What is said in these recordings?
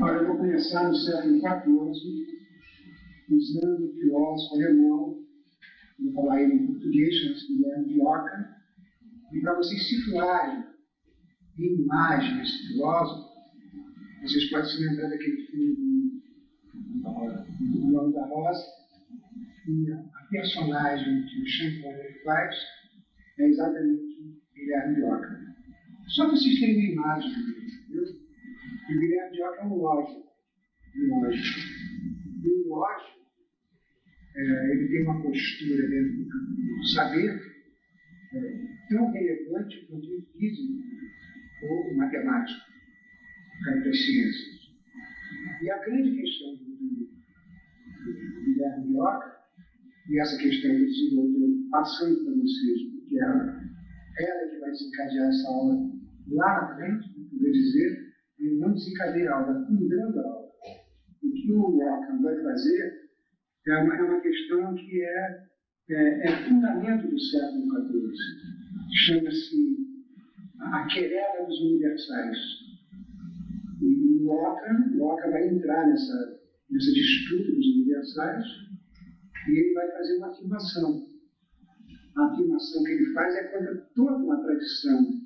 Olha, eu vou começar no século XIV, usando o filósofo alemão, vou falar ele em português, chama-se Guilherme de Oca, e para vocês situarem em imagem esse filósofo, vocês podem se lembrar daquele filme do Nome da Rosa, e a personagem que o Sean faz é exatamente Guilherme de Oca. Só para vocês terem uma imagem entendeu? o Guilherme de Oca é um lógico. Um lógico. E o lógico, é, ele tem uma postura dentro do saber é, tão relevante quanto o físico ou matemático, das ciências. E a grande questão do, do Guilherme de Oca, e essa questão que eu desenvolvi passando para vocês, porque ela, ela que vai desencadear essa aula lá na frente, poder dizer, ele não desencadeia a aula, fundando a aula. O que o Ockham vai fazer é uma, é uma questão que é, é, é fundamento do século XIV. Chama-se a querela dos universais. E o o Ockham vai entrar nessa, nessa disputa dos universais e ele vai fazer uma afirmação. A afirmação que ele faz é contra toda uma tradição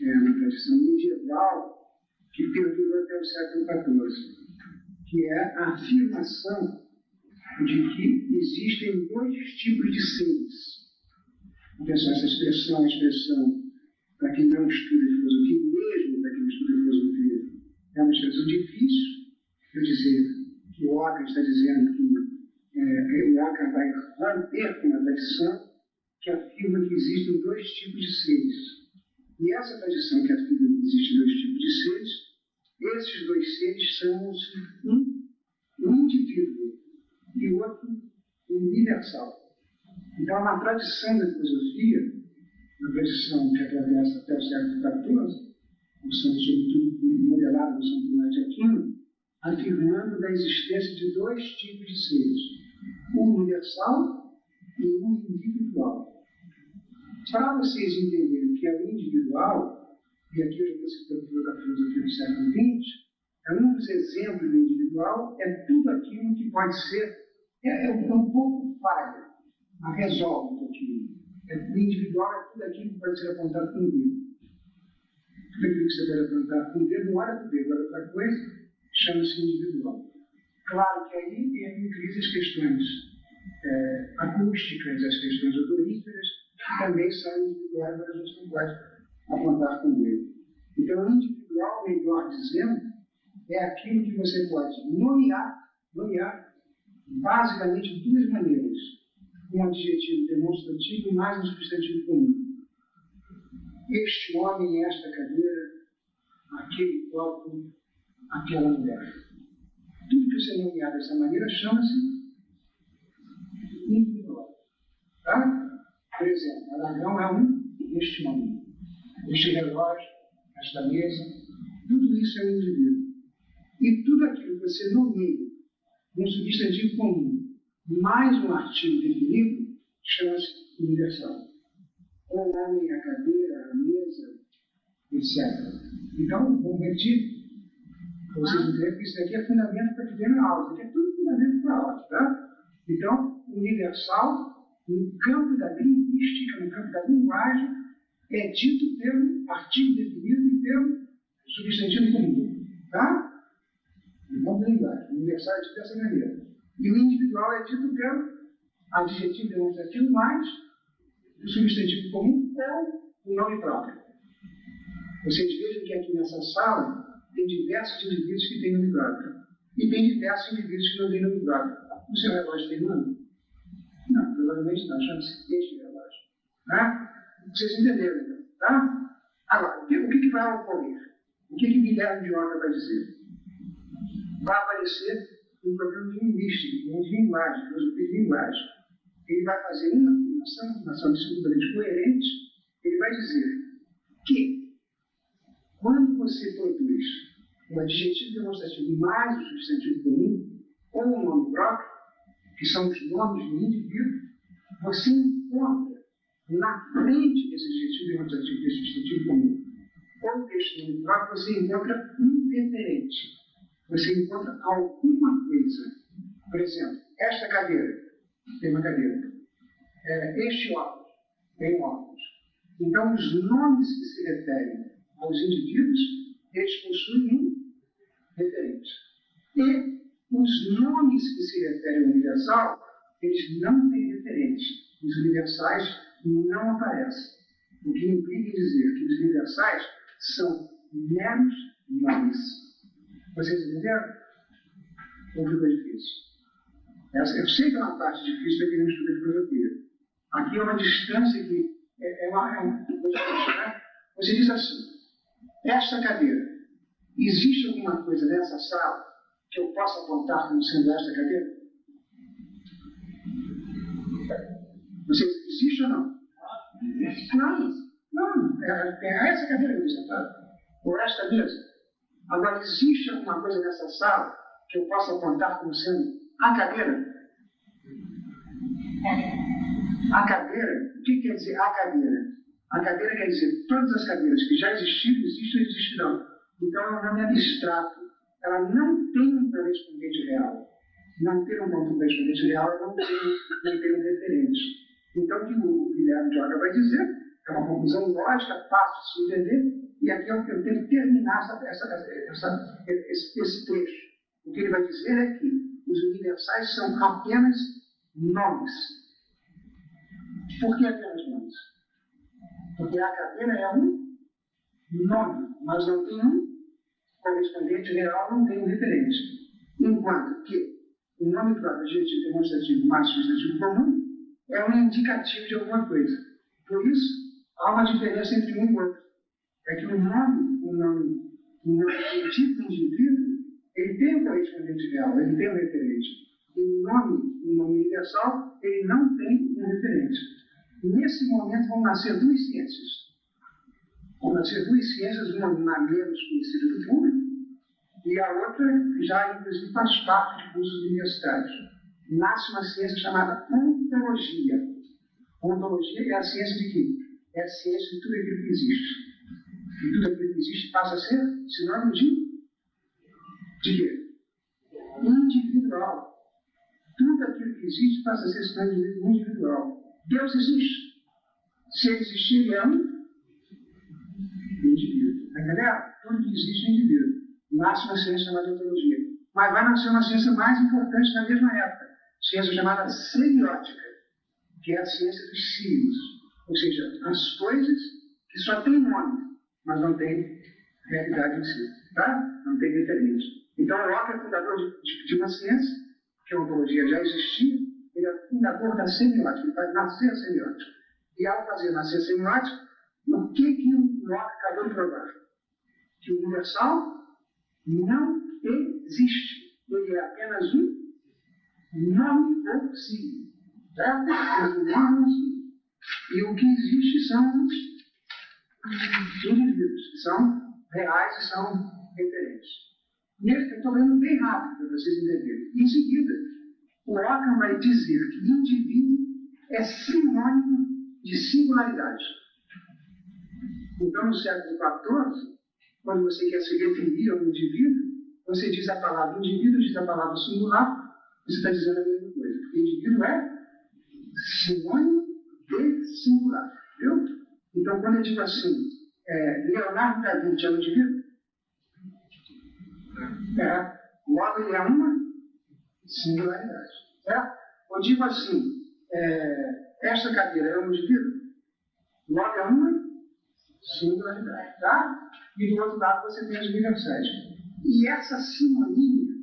é, uma tradição medieval que perdurou até o século XIV, que é a afirmação de que existem dois tipos de seres. Atenção, essa expressão, a expressão, para quem não estuda filosofia, mesmo para quem estuda filosofia, é uma expressão difícil. Quer dizer, que o Ockham está dizendo que é, o Ockham vai romper com uma tradição que afirma que existem dois tipos de seres e essa tradição que afirma que existem dois tipos de seres, esses dois seres são um, um indivíduo e o outro universal. Então, na tradição da filosofia, na tradição que atravessa até o século XIV, são sobretudo modelada no São Tomás de Aquino, afirmando da existência de dois tipos de seres, o universal e o individual. Para vocês entenderem que é o individual, e aqui eu já estou citando da filosofia do século XX, é um dos exemplos do individual, é tudo aquilo que pode ser, é, é um pouco falha, mas resolve um pouquinho. É, o individual é tudo aquilo que pode ser apontado com o dedo. Tudo aquilo que você pode apontar com o dedo, não olha para o dedo, olha para a coisa, chama-se individual. Claro que aí incluem as questões é, acústicas, as questões odoríferas, também são individuais, mas a gente não pode apontar com o dedo. Então, individual, melhor dizendo, é aquilo que você pode nomear, nomear basicamente de duas maneiras. Um adjetivo demonstrativo e mais um substantivo comum. Este homem, esta cadeira, aquele copo, aquela mulher. Tudo que você nomear dessa maneira chama-se individual. Tá? Por exemplo, Aragão é um este momento. Este relógio, esta mesa, tudo isso é um indivíduo. E tudo aquilo que você nomeia um substantivo comum mais um artigo definido chama-se universal. O homem, a cadeira, a mesa, etc. Então, vamos repetir vocês entenderem que isso aqui é fundamento para viver na aula. Isso aqui é tudo fundamento para a aula, tá? Então, universal no campo da linguística, no campo da linguagem, é dito pelo artigo definido e pelo substantivo comum. Tá? No campo da linguagem. Universal é dito dessa maneira. E o individual é dito pelo adjetivo demonstrativo mais o substantivo comum ou o nome próprio. Vocês vejam que aqui nessa sala tem diversos indivíduos que têm nome próprio. E tem diversos indivíduos que não têm nome próprio. O seu relógio tem nome? Não, provavelmente não, chama-se este relógio. Né? Vocês entenderam, então, tá? Agora, o que, que vai ocorrer? O que, que Guilherme de Oca vai dizer? Vai aparecer um problema de linguística, de linguagem, filosofia de linguagem. Ele vai fazer uma afirmação, uma afirmação absolutamente coerente, ele vai dizer que quando você produz um adjetivo demonstrativo mais o substantivo comum, ou um nome próprio, que são os nomes do indivíduo, você encontra na frente desse adjetivo demonstrativo, desse substantivo comum, ou texto este nome próprio, você encontra um referente. Você encontra alguma coisa. Por exemplo, esta cadeira tem uma cadeira. É, este óculos tem um óculos. Então, os nomes que se referem aos indivíduos, eles possuem um referente. E os nomes que se referem ao universal, eles não têm referente. Os universais não aparecem. O que implica dizer que os universais são meros nomes. Vocês entenderam? Ou ficou difícil? Eu sei que é uma parte difícil para quem não estuda filosofia. Aqui é uma distância que é, é uma, é uma né? Você diz assim, esta cadeira, existe alguma coisa nessa sala que eu possa apontar como sendo esta cadeira? Você existe ou não? Não, não, é, é essa cadeira que eu sentado. Ou esta mesa. Agora, existe alguma coisa nessa sala que eu possa apontar como sendo a cadeira? A cadeira, o que quer dizer a cadeira? A cadeira quer dizer todas as cadeiras que já existiram, existem e existirão. Então é um nome abstrato. Ela não tem um correspondente real. Não ter um correspondente real é não ter, não ter um referente. Então o que o Guilherme Joga vai dizer é uma conclusão lógica, fácil de se entender, e aqui eu, eu tenho que terminar essa, essa, essa, esse, esse trecho. O que ele vai dizer é que os universais são apenas nomes. Por que apenas nomes? Porque a cadeira é um nome, mas não tem um correspondente real, não tem um referente. Enquanto que o nome próprio, adjetivo demonstrativo mais substantivo comum, é um indicativo de alguma coisa. Por isso, há uma diferença entre um e outro. É que o nome, o nome, o nome o tipo de indivíduo, ele tem um correspondente real, ele tem um referente. E o nome, o nome universal, ele não tem um referente. Nesse momento vão nascer duas ciências. Duas ciências, uma menos conhecida do público, e a outra já, inclusive, faz parte de cursos universitários. Nasce uma ciência chamada ontologia. Ontologia é a ciência de quê? É a ciência de tudo aquilo que existe. E tudo aquilo que existe passa a ser sinônimo de de quê? Individual. Tudo aquilo que existe passa a ser sinônimo individual. Deus existe. Se ele existir, ele é um indivíduo. Está entendendo? Tudo que existe é um indivíduo. Nasce uma ciência chamada ontologia. Mas vai nascer uma ciência mais importante na mesma época. Ciência chamada semiótica, que é a ciência dos signos. Ou seja, as coisas que só têm nome, mas não têm realidade em si. Tá? Não tem referência. Então, Locke é fundador de, de, de uma ciência, que a ontologia já existia, ele é fundador da semiótica, ele faz nascer a semiótica. E ao fazer nascer a semiótica, o que, que o Locke acabou de provar? Que o universal não existe. Ele é apenas um. Certo? É ou signo. E o que existe são os indivíduos, que são reais e são referentes. Nesse, eu estou lendo bem rápido para vocês entenderem. Em seguida, o Ockham vai dizer que indivíduo é sinônimo de singularidade. Então, no século XIV, quando você quer se referir ao indivíduo, você diz a palavra indivíduo, diz a palavra singular, você está dizendo a mesma coisa. Porque indivíduo é sinônimo de singular. Então, quando eu digo assim, é, Leonardo da Vinci é um indivíduo, é, logo ele é uma singularidade. Certo? Eu digo assim, é, esta cadeira é um indivíduo, logo é uma singularidade. Tá? E do outro lado você tem as universais. E essa sinonímia,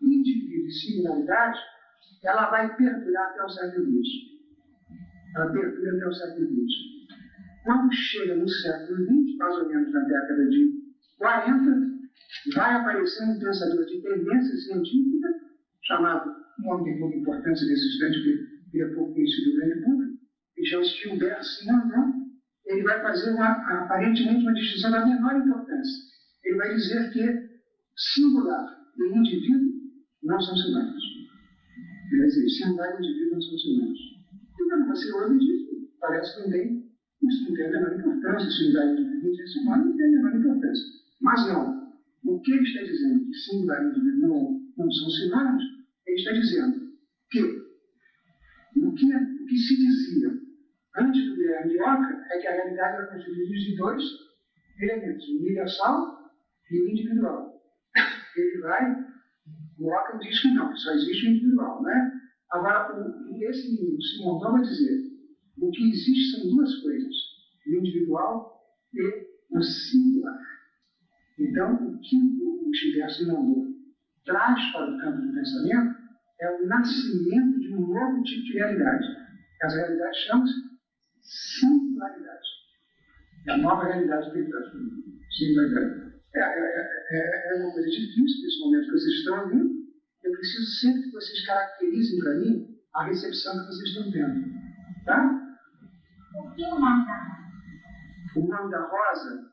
indivíduo e singularidade, ela vai perdurar até o século XX. Ela perdura até o século XX. Quando chega no século XX, mais ou menos na década de 40, vai aparecer um pensador de tendência científica, chamado, um homem de pouca importância nesse instante, que é pouco conhecido do grande público, que chama Gilbert Simondon, ele vai fazer uma, aparentemente uma distinção da menor importância. Ele vai dizer que singular e indivíduo não são sinônimos. Ele vai dizer, singular e indivíduo não são sinônimos. E quando você ouve disso, parece que não isso não tem a menor importância, singularidade individual não tem a menor importância. Mas não. O que ele está dizendo que singularidade individual não são sinônimos, ele está dizendo que o que, o que se dizia antes do Guilherme de Oca é que a realidade era constituída de dois elementos, universal e o individual. Ele vai, o Oca diz que não, só existe o individual, né? Agora, o, esse Simão vai dizer, o que existe são duas coisas, o individual e o singular. Então, o que o Gilberto mandou traz para o campo do pensamento é o nascimento de um novo tipo de realidade. Essa realidade chama-se singularidade. É a nova realidade que traz singularidade. É, é, é, é, uma coisa difícil nesse momento que vocês estão ouvindo. Eu preciso sempre que vocês caracterizem para mim a recepção que vocês estão tendo. Tá? O que é o nome da rosa? O nome da rosa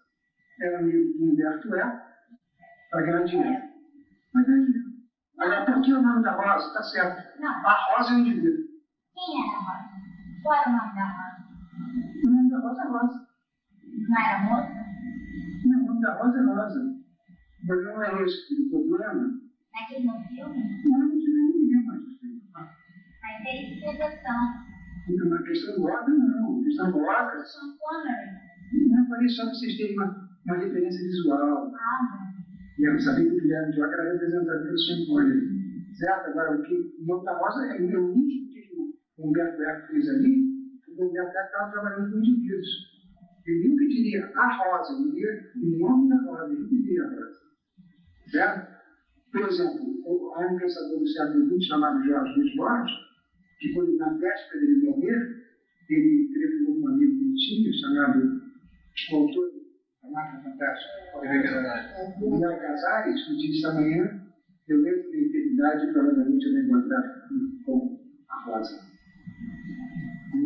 é amigo do Humberto É, para ganhar dinheiro. Para ganhar dinheiro. Agora, por que o nome da rosa? Está certo. Não. A rosa é um indivíduo. Quem era a rosa? Qual era o nome da rosa? O nome da rosa é rosa. Não era moça? Não, o nome da rosa é rosa. Mas não é esse o problema. Naquele no filme? Não, não tinha ninguém mais. Mas ele interpretação. Então, uma questão de ordem, não. Questão ordem. Sean Connery. Não, falei só para vocês terem uma, uma referência visual. Ah, E eu sabia que o Guilherme de Oca era representado pelo Sean Connery. Certo? Agora, o que o nome da rosa é o nítido que o Humberto Eco fez ali, porque o Humberto Eco estava trabalhando com indivíduos. Ele nunca diria a rosa, ele diria o nome da rosa, ele nunca diria a rosa. Certo? Por exemplo, há um pensador do século XX chamado Jorge Luiz Borges, que quando na véspera dele morrer, ele telefonou um amigo que tinha, chamado o autor da Máquina Fantástica, Miguel Casares, que disse amanhã, eu entro na eternidade provavelmente eu vou encontrar com a rosa.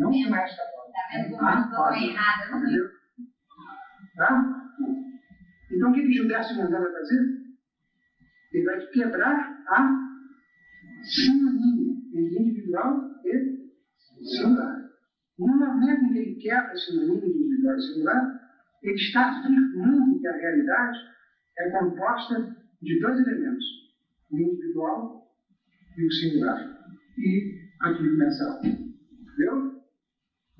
Não com esta rosa. tá vendo como a eu estou rosa. errada? Não Entendeu? Tá? Então o que, que Gilberto Mandão vai fazer? Ele vai quebrar a sinonímia entre individual e singular. No momento em que ele quebra a sinonímia de individual e singular, ele está afirmando que a realidade é composta de dois elementos, o individual e o singular. E aqui começa a Entendeu?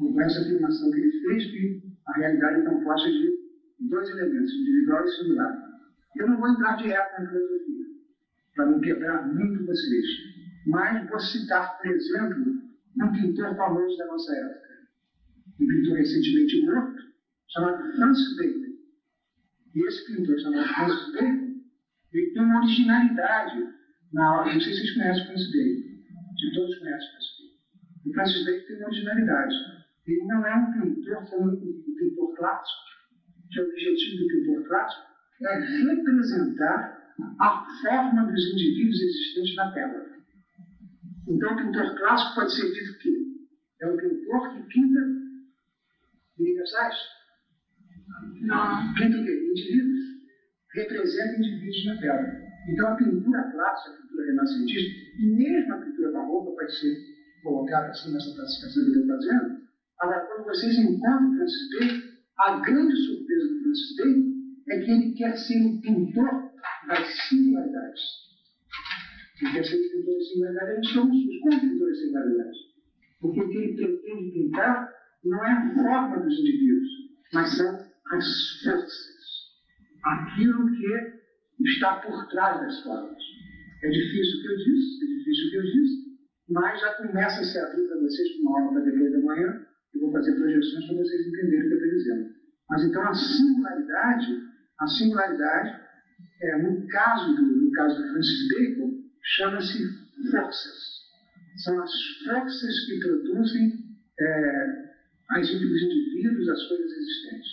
Com essa afirmação que ele fez, que a realidade é composta de dois elementos, individual e singular. Eu não vou entrar direto na filosofia, para não quebrar muito vocês, mas vou citar, por exemplo, um pintor famoso da nossa época, um pintor recentemente morto, chamado Francis Bacon. E esse pintor chamado Francis Bacon, ele tem uma originalidade na obra, não sei se vocês conhecem o Francis Bacon, de todos conhecem o Francis Bacon. O Francis Bacon tem uma originalidade. Ele não é um pintor como um pintor clássico, que o objetivo do pintor clássico é representar a forma dos indivíduos existentes na tela. Então, o pintor clássico pode ser dito que é um pintor que pinta universais. Não. Pinta o quê? Indivíduos. Representa indivíduos na tela. Então, a pintura clássica, a pintura renascentista, e mesmo a pintura barroca pode ser colocada assim nessa classificação que eu estou fazendo. Agora, quando vocês encontram Francis Bacon, a grande surpresa do Francis Bacon é que ele quer ser o pintor das singularidades. Ele quer ser o pintor das singularidades. Eles são os pintores das singularidades. Porque o que ele pretende pintar não é a forma dos indivíduos, mas são as forças. Aquilo que está por trás das formas. É difícil o que eu disse, é difícil o que eu disse, mas já começa a se abrir para vocês com uma aula para depois da manhã. Eu vou fazer projeções para vocês entenderem o que eu estou dizendo. Mas então a singularidade, a singularidade, é, no, caso do, no caso do Francis Bacon, chama-se forças. São as forças que produzem é, as, os indivíduos, as coisas existentes.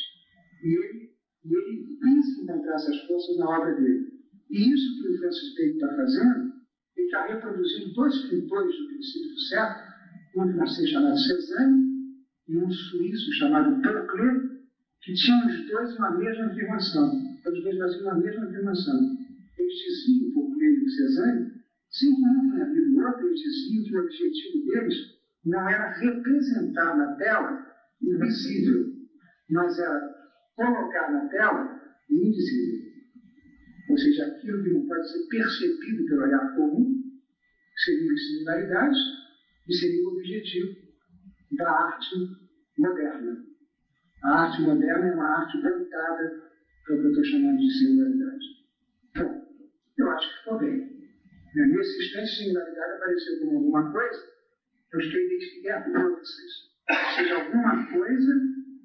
E ele, e ele pensa encontrar essas forças na obra dele. E isso que o Francis Bacon está fazendo, ele está reproduzindo dois pintores do princípio século, um francês chamado Cézanne e um suíço chamado Perclé, que tinham os dois uma mesma afirmação. Os dois faziam uma mesma afirmação. Eles diziam, Perclé e o Cézanne, sem que um tenha havido o outro, eles diziam que o objetivo deles não era representar na tela o visível, mas era colocar na tela e indizível. Ou seja, aquilo que não pode ser percebido pelo olhar comum seriam as singularidades e seria o objetivo da arte moderna. A arte moderna é uma arte voltada para o que eu estou chamando de singularidade. Então, eu acho que ficou bem. Nesse instante, singularidade apareceu como alguma coisa, eu estou identificando para vocês. Seja, alguma coisa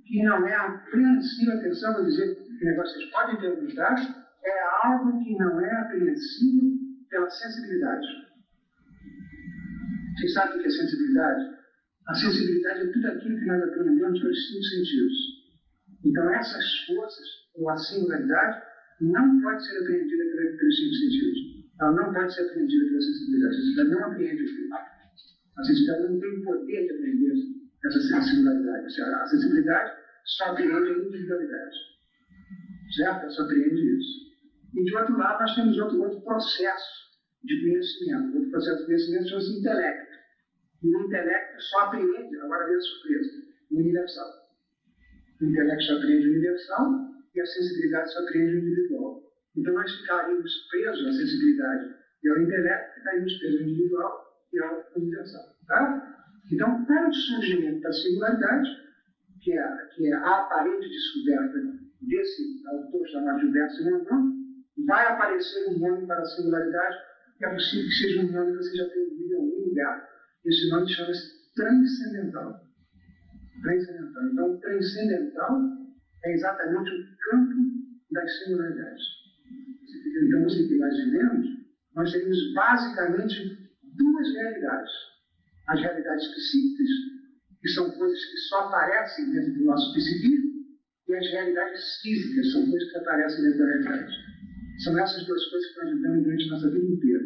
que não é apreensível, atenção, vou dizer que vocês podem dados, é algo que não é apreensível pela sensibilidade. Vocês sabem o que é sensibilidade? A sensibilidade é tudo aquilo que nós aprendemos pelos cinco sentidos. Então, essas forças, ou a singularidade, não pode ser apreendida pelos cinco sentidos. Ela não pode ser apreendida pela sensibilidade. A sensibilidade não apreende aquilo. A sensibilidade não tem o poder de aprender essa singularidade. A sensibilidade só apreende a individualidade. Certo? Ela só apreende isso. E de outro lado, nós temos outro, outro processo de conhecimento. Outro processo de conhecimento chama-se intelecto. E o intelecto só apreende, agora vem a surpresa, o universal. O intelecto só apreende o universal e a sensibilidade só apreende o individual. Então nós ficaríamos presos à sensibilidade e ao intelecto, ficaríamos presos ao individual e ao universal. Tá? Então, com o surgimento da singularidade, que é, que é a aparente descoberta desse autor chamado Gilberto Simondon, vai aparecer um nome para a singularidade é possível que seja um nome que você já tenha ouvido em algum lugar. Esse nome chama-se transcendental. Transcendental. Então, transcendental é exatamente o campo das singularidades. Então, no que nós vivemos, nós temos basicamente duas realidades. As realidades psíquicas, que são coisas que só aparecem dentro do nosso psiquismo, e as realidades físicas, são coisas que aparecem dentro da realidade. São essas duas coisas que nós vivemos durante a nossa vida inteira.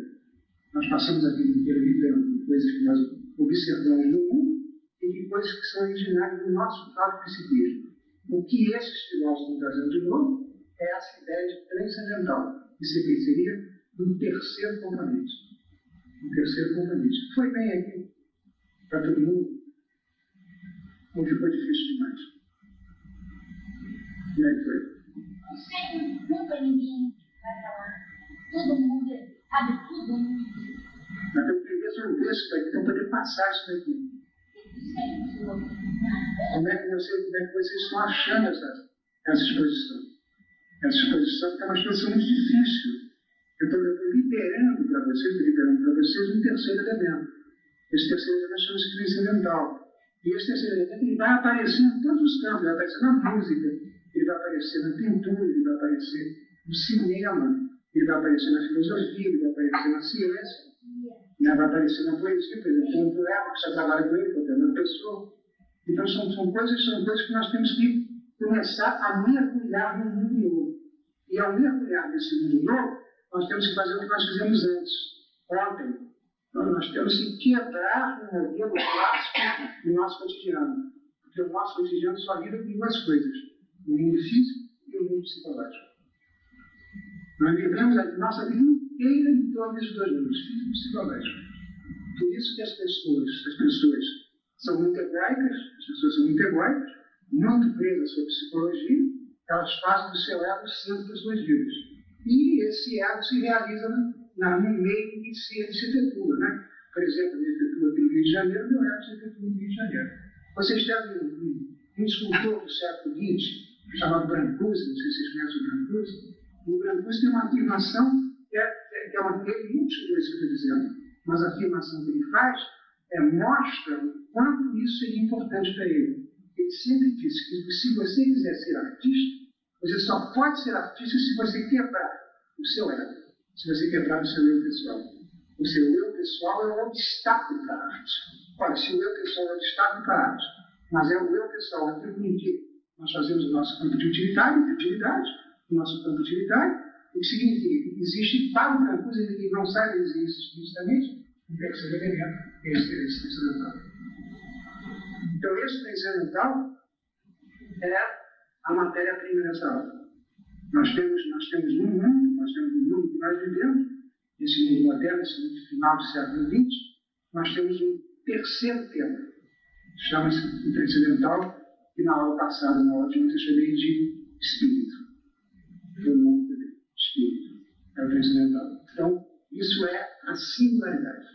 Nós passamos a vida inteira vivendo coisas que nós observamos no mundo e de coisas que são originárias do nosso próprio psiquismo. O que esses filósofos trazendo de novo é essa ideia de transcendental, que seria um terceiro componente. Um terceiro componente. Foi bem aqui para todo mundo? Ou ficou difícil demais? É que foi? Não sei, nunca ninguém vai falar. Todo mundo sabe tudo. Mas eu queria ver um texto aqui para poder passar isso daqui. Como é que, você, como é que vocês estão achando essa, essa exposição? Essa exposição é uma exposição muito difícil. Eu estou liberando para vocês, liberando para vocês um terceiro elemento. Esse terceiro elemento chama-se transcendental. E esse terceiro elemento ele vai aparecer em todos os campos. Ele vai aparecer na música, ele vai aparecer na pintura, ele vai aparecer no cinema, ele vai aparecer na filosofia, ele vai aparecer na ciência, né? vai aparecer na poesia, por exemplo, um poeta que já trabalha com ele, que é o Pessoa. Então são, são, coisas, são coisas que nós temos que começar a mergulhar no mundo novo. E ao mergulhar nesse mundo novo, nós temos que fazer o que nós fizemos antes, ontem. Então, nós temos que quebrar o modelo clássico do nosso cotidiano. Porque o nosso cotidiano só lida com duas coisas: o mundo físico e o mundo psicológico. Nós vivemos a nossa vida inteira em torno desses dois mundos, físico e psicológico. Por isso que as pessoas, as pessoas são muito egóicas, as pessoas são muito egóicas, muito presas à sua psicologia, elas fazem do seu ego o centro das suas vidas. E esse ego se realiza na, no meio que se, efetua. Né? Por exemplo, ele efetua aqui no Rio de Janeiro, meu ego se efetua no Rio de Janeiro. Vocês têm um, um, um escultor do século XX, chamado Brancusi, não sei se vocês conhecem o Brancusi, o Brancusi tem uma afirmação que é, é, que é eu estou dizendo, mas a afirmação que ele faz é, mostra o quanto isso seria importante para ele. Ele sempre disse que se você quiser ser artista, você só pode ser artista se você quebrar o seu ego, se você quebrar o seu eu pessoal. O seu eu pessoal é um obstáculo para a arte. Olha, se o eu pessoal é um obstáculo para a arte, mas é o eu pessoal, aquilo com que nós fazemos o nosso campo de utilitário, de utilidade, o nosso campo de utilidade, o que significa que existe o Brancusi, ele não sai dizer isso explicitamente, um terceiro elemento, esse, esse transcendental. Então, esse transcendental é a matéria-prima dessa obra. Nós temos, nós temos um mundo, nós temos um mundo que nós vivemos, esse mundo moderno, esse mundo final do século XX, nós temos um terceiro tema, chama-se o transcendental, que na aula passada, na aula de ontem, eu chamei de espírito. Foi o transcendental. Então, isso é a singularidade.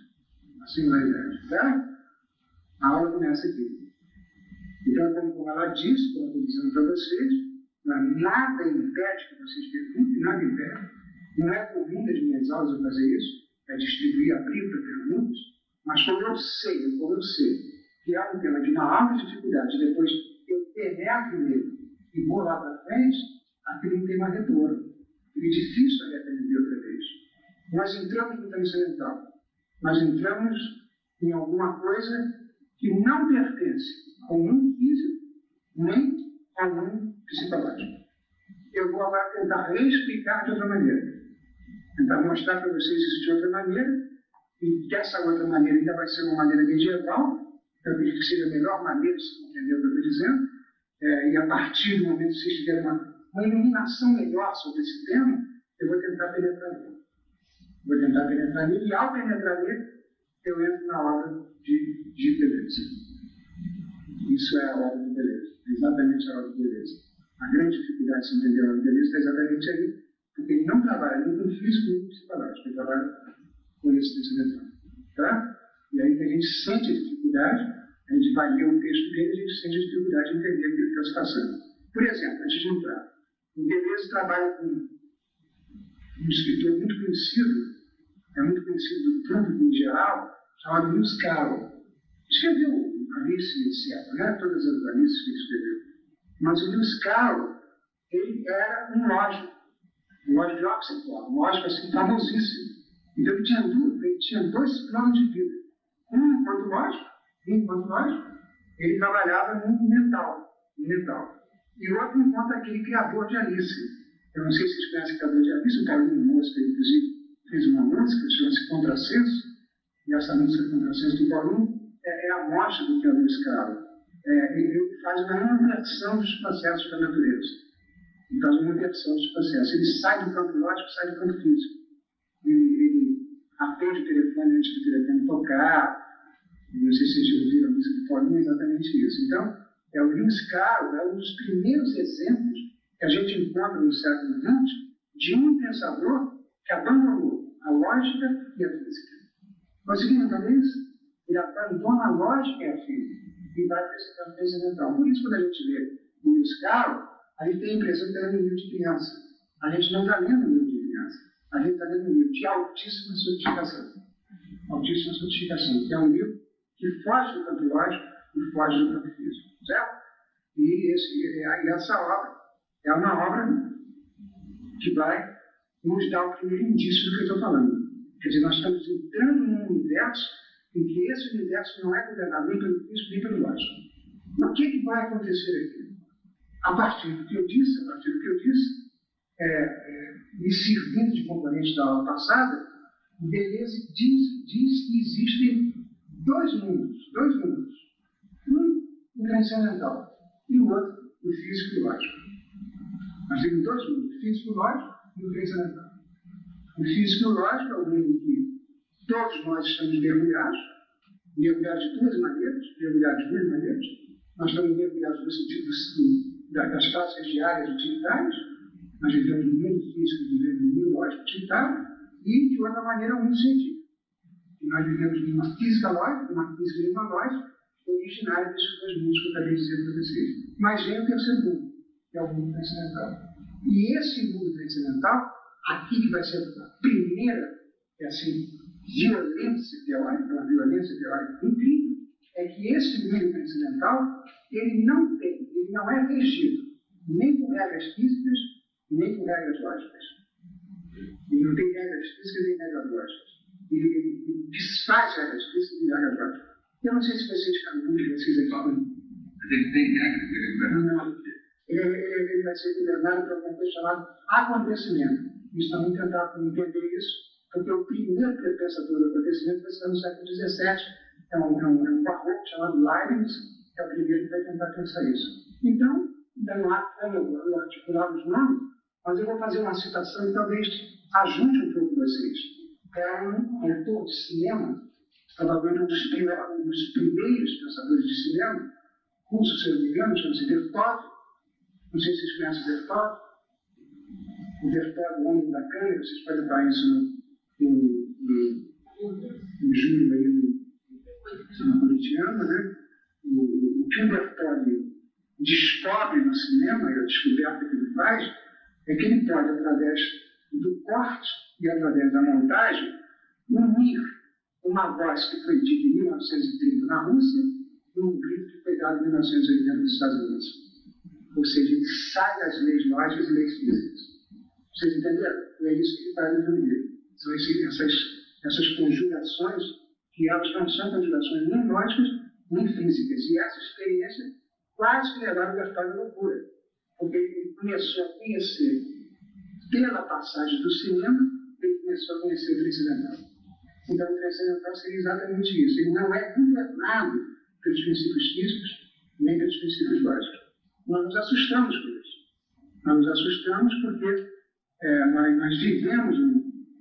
A singularidade. Tá? A aula começa aqui. Então, como ela disse, como eu estou dizendo para vocês, nada impede que vocês perguntem, nada impede. Não é vinda de minhas aulas eu fazer isso, é distribuir, abrir para perguntas, mas como eu sei, como eu sei, que é um tema de uma alta dificuldade, depois eu penetro nele e vou lá para frente, aquilo não tem mais retorno. E é difícil ali aprender outra vez. Nós entramos no transcendental. Nós entramos em alguma coisa que não pertence ao mundo físico nem ao mundo psicológico. Eu vou agora tentar reexplicar de outra maneira. Tentar mostrar para vocês isso de outra maneira, e que essa outra maneira ainda vai ser uma maneira medieval, acredito que seja a melhor maneira de se compreender o que eu estou dizendo, é, e a partir do momento que vocês tiverem uma, uma iluminação melhor sobre esse tema, eu vou tentar penetrar nele. Vou tentar penetrar nele, e ao penetrar nele, eu entro na obra de, de beleza. Isso é a obra de beleza, exatamente a obra de beleza. A grande dificuldade de entender a obra de beleza está exatamente aí, porque ele não trabalha nem com físico nem com psicológico, ele trabalha com esse pensamento. Tá? E aí que a gente sente a dificuldade, a gente vai ler o texto dele, a gente sente a dificuldade de entender aquilo que está se passando. Por exemplo, antes de entrar, o Deleuze trabalha com um escritor muito conhecido, é muito conhecido do público em geral, chamado Lewis Carroll. Escreveu Alice, etc., né? todas as Alices que ele escreveu. Mas o Lewis Carroll, ele era um lógico, um lógico de Oxford, um lógico assim famosíssimo. Então ele tinha, ele tinha dois planos de vida. Um enquanto lógico, enquanto lógico, ele trabalhava no mental, no mental. E outro enquanto aquele criador de Alice. Eu não sei se vocês conhecem o criador de Alice, o Paulinho Mosca, inclusive, fez uma música, chama-se Contrassenso, e essa música Contrassenso do Paulinho é, é a morte do criador escravo. É, ele faz uma inversão dos processos da natureza. Ele faz uma inversão dos processos. Ele sai do campo lógico sai do campo físico. Ele, ele atende o telefone antes do telefone tocar. Não sei se vocês ouviram a música do Paulinho, é exatamente isso. Então, é o Lewis Carroll é um dos primeiros exemplos que a gente encontra no século XX de um pensador que abandonou a lógica e a física. Conseguiram entender isso? Ele abandona a lógica e a física e vai esse campo transcendental. Por isso, quando a gente lê o Lewis Carroll, a gente tem a impressão que está lendo um livro de criança. A gente não está lendo um livro de criança. A gente está lendo um livro de altíssima sofisticação. Altíssima sofisticação, que é um livro que foge do campo lógico e foge do campo físico. Certo? E, esse, e essa obra é uma obra que vai nos dar o primeiro indício do que eu estou falando. Quer dizer, nós estamos entrando num universo em que esse universo não é governado nem pelo físico nem pelo lógico. O que, que vai acontecer aqui? A partir do que eu disse, a partir do que eu disse, é, é, me servindo de componente da aula passada, Deleuze diz, diz que existem dois mundos, dois mundos. O transcendental, e o outro, o físico e o lógico. Nós temos dois mundos, o físico e o lógico e o transcendental. O físico e o lógico é o mundo que todos nós estamos mergulhados, mergulhados de duas maneiras, mergulhados de duas maneiras. Nós estamos mergulhados no sentido das classes diárias utilitárias, nós vivemos no mundo físico, vivemos no mundo lógico utilitário, e de outra maneira, um científico. E nós vivemos numa física lógica, uma física e uma lógica, originária desses dois mundos que eu acabei de dizer para vocês. Mas vem o terceiro mundo, que é o mundo transcendental. E esse mundo transcendental, aqui que vai ser a primeira, é assim, violência teórica, uma violência teórica incrível, é que esse mundo transcendental, ele não tem, ele não é regido nem por regras físicas, nem por regras lógicas. Ele não tem regras físicas nem regras lógicas. Ele, ele, ele desfaz regras físicas e regras lógicas. Eu não sei se vocês, alguns de vocês aqui ele tem que ele Não, ele, ele, ele vai ser governado por uma coisa chamada acontecimento. Também tentar entender isso porque o primeiro pensador do acontecimento vai ser no século XVII, é um, é um, é um barroco chamado Leibniz, que é o primeiro que vai tentar pensar isso. Então, não há como eu articular os nomes, mas eu vou fazer uma citação e talvez ajude um pouco vocês. É um autor de cinema, provavelmente um dos, primeiros, dos primeiros pensadores de cinema, curso, se não me engano, chama-se Dertod. Não sei se vocês conhecem o Dertod. O Dertod, o homem da câmera, vocês podem dar isso no, no, no, julho aí no, no cotidiano, né? O, o que o Dertod descobre no cinema, e a descoberta que ele faz, é que ele pode, através do corte e através da montagem, unir uma voz que foi dita em 1930 na Rússia e um grito que foi dado em 1980 nos Estados Unidos. Ou seja, ele sai das leis lógicas e leis físicas. Vocês entenderam? É isso que faz no livro. São essas, essas conjugações que elas não são conjugações nem lógicas nem físicas. E essa experiência quase que levaram o Gaspar à loucura. Porque ele começou a conhecer, pela passagem do cinema, ele começou a conhecer o transcendental. Então, o transcendental seria exatamente isso. Ele não é governado pelos princípios físicos, nem pelos princípios lógicos. Nós nos assustamos com isso. Nós nos assustamos porque é, nós, nós, vivemos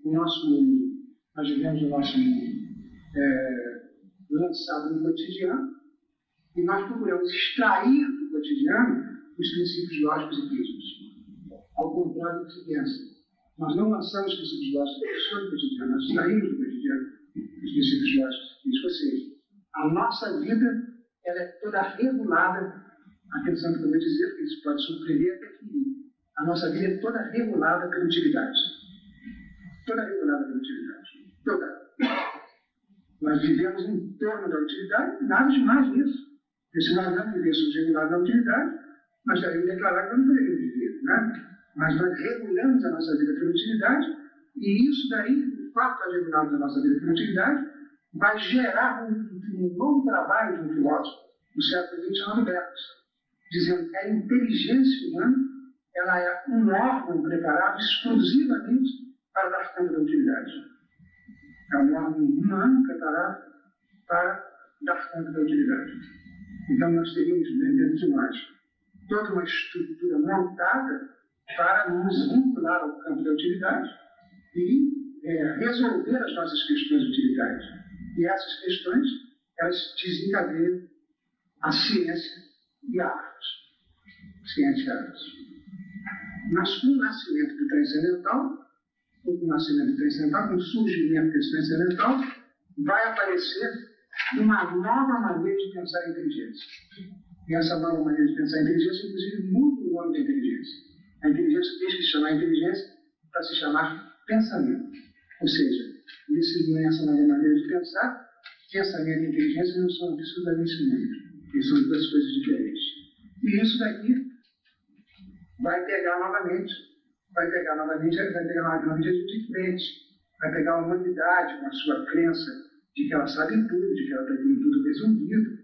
o nosso mundo, nós vivemos o nosso mundo é, lançado no cotidiano e nós procuramos extrair do cotidiano os princípios lógicos e físicos. Ao contrário do que se pensa. Nós não lançamos princípios lógicos sobre o cotidiano, nós extraímos do cotidiano princípios e físicos. Ou seja, a nossa vida ela é toda regulada, atenção que eu vou dizer, porque isso pode surpreender até que a nossa vida é toda regulada pela utilidade. Toda regulada pela utilidade. Toda. Nós vivemos em torno da utilidade, nada de mais nisso. Porque se nós não vivêssemos regulados na utilidade, nós estaríamos declarar que não poderíamos viver. Né? Mas nós regulamos a nossa vida pela utilidade, e isso daí, o fato de regularmos a nossa vida utilidade, vai gerar um, um novo trabalho de um filósofo do século XX chamado dizendo que a inteligência humana ela é um órgão preparado exclusivamente para dar conta da utilidade. É um órgão humano preparado para dar conta da utilidade. Então, nós teríamos dentro de nós toda uma estrutura montada para nos vincular ao campo da utilidade e é, resolver as nossas questões utilitárias. E essas questões, elas desencadeiam a ciência e a arte. Ciência e arte. Mas com o nascimento do transcendental, com o nascimento do transcendental, com o surgimento desse transcendental, vai aparecer uma nova maneira de pensar a inteligência. E essa nova maneira de pensar a inteligência, inclusive, muda o nome da inteligência. A inteligência deixa de chamar inteligência para se chamar pensamento. Ou seja, nesse, nessa nova maneira de pensar, pensamento e inteligência não são absolutamente sinônimos. Eles são duas coisas diferentes. E isso daqui vai pegar novamente, vai pegar novamente, vai pegar novamente gente de frente, vai pegar a humanidade com a sua crença de que ela sabe tudo, de que ela tem tudo resolvido.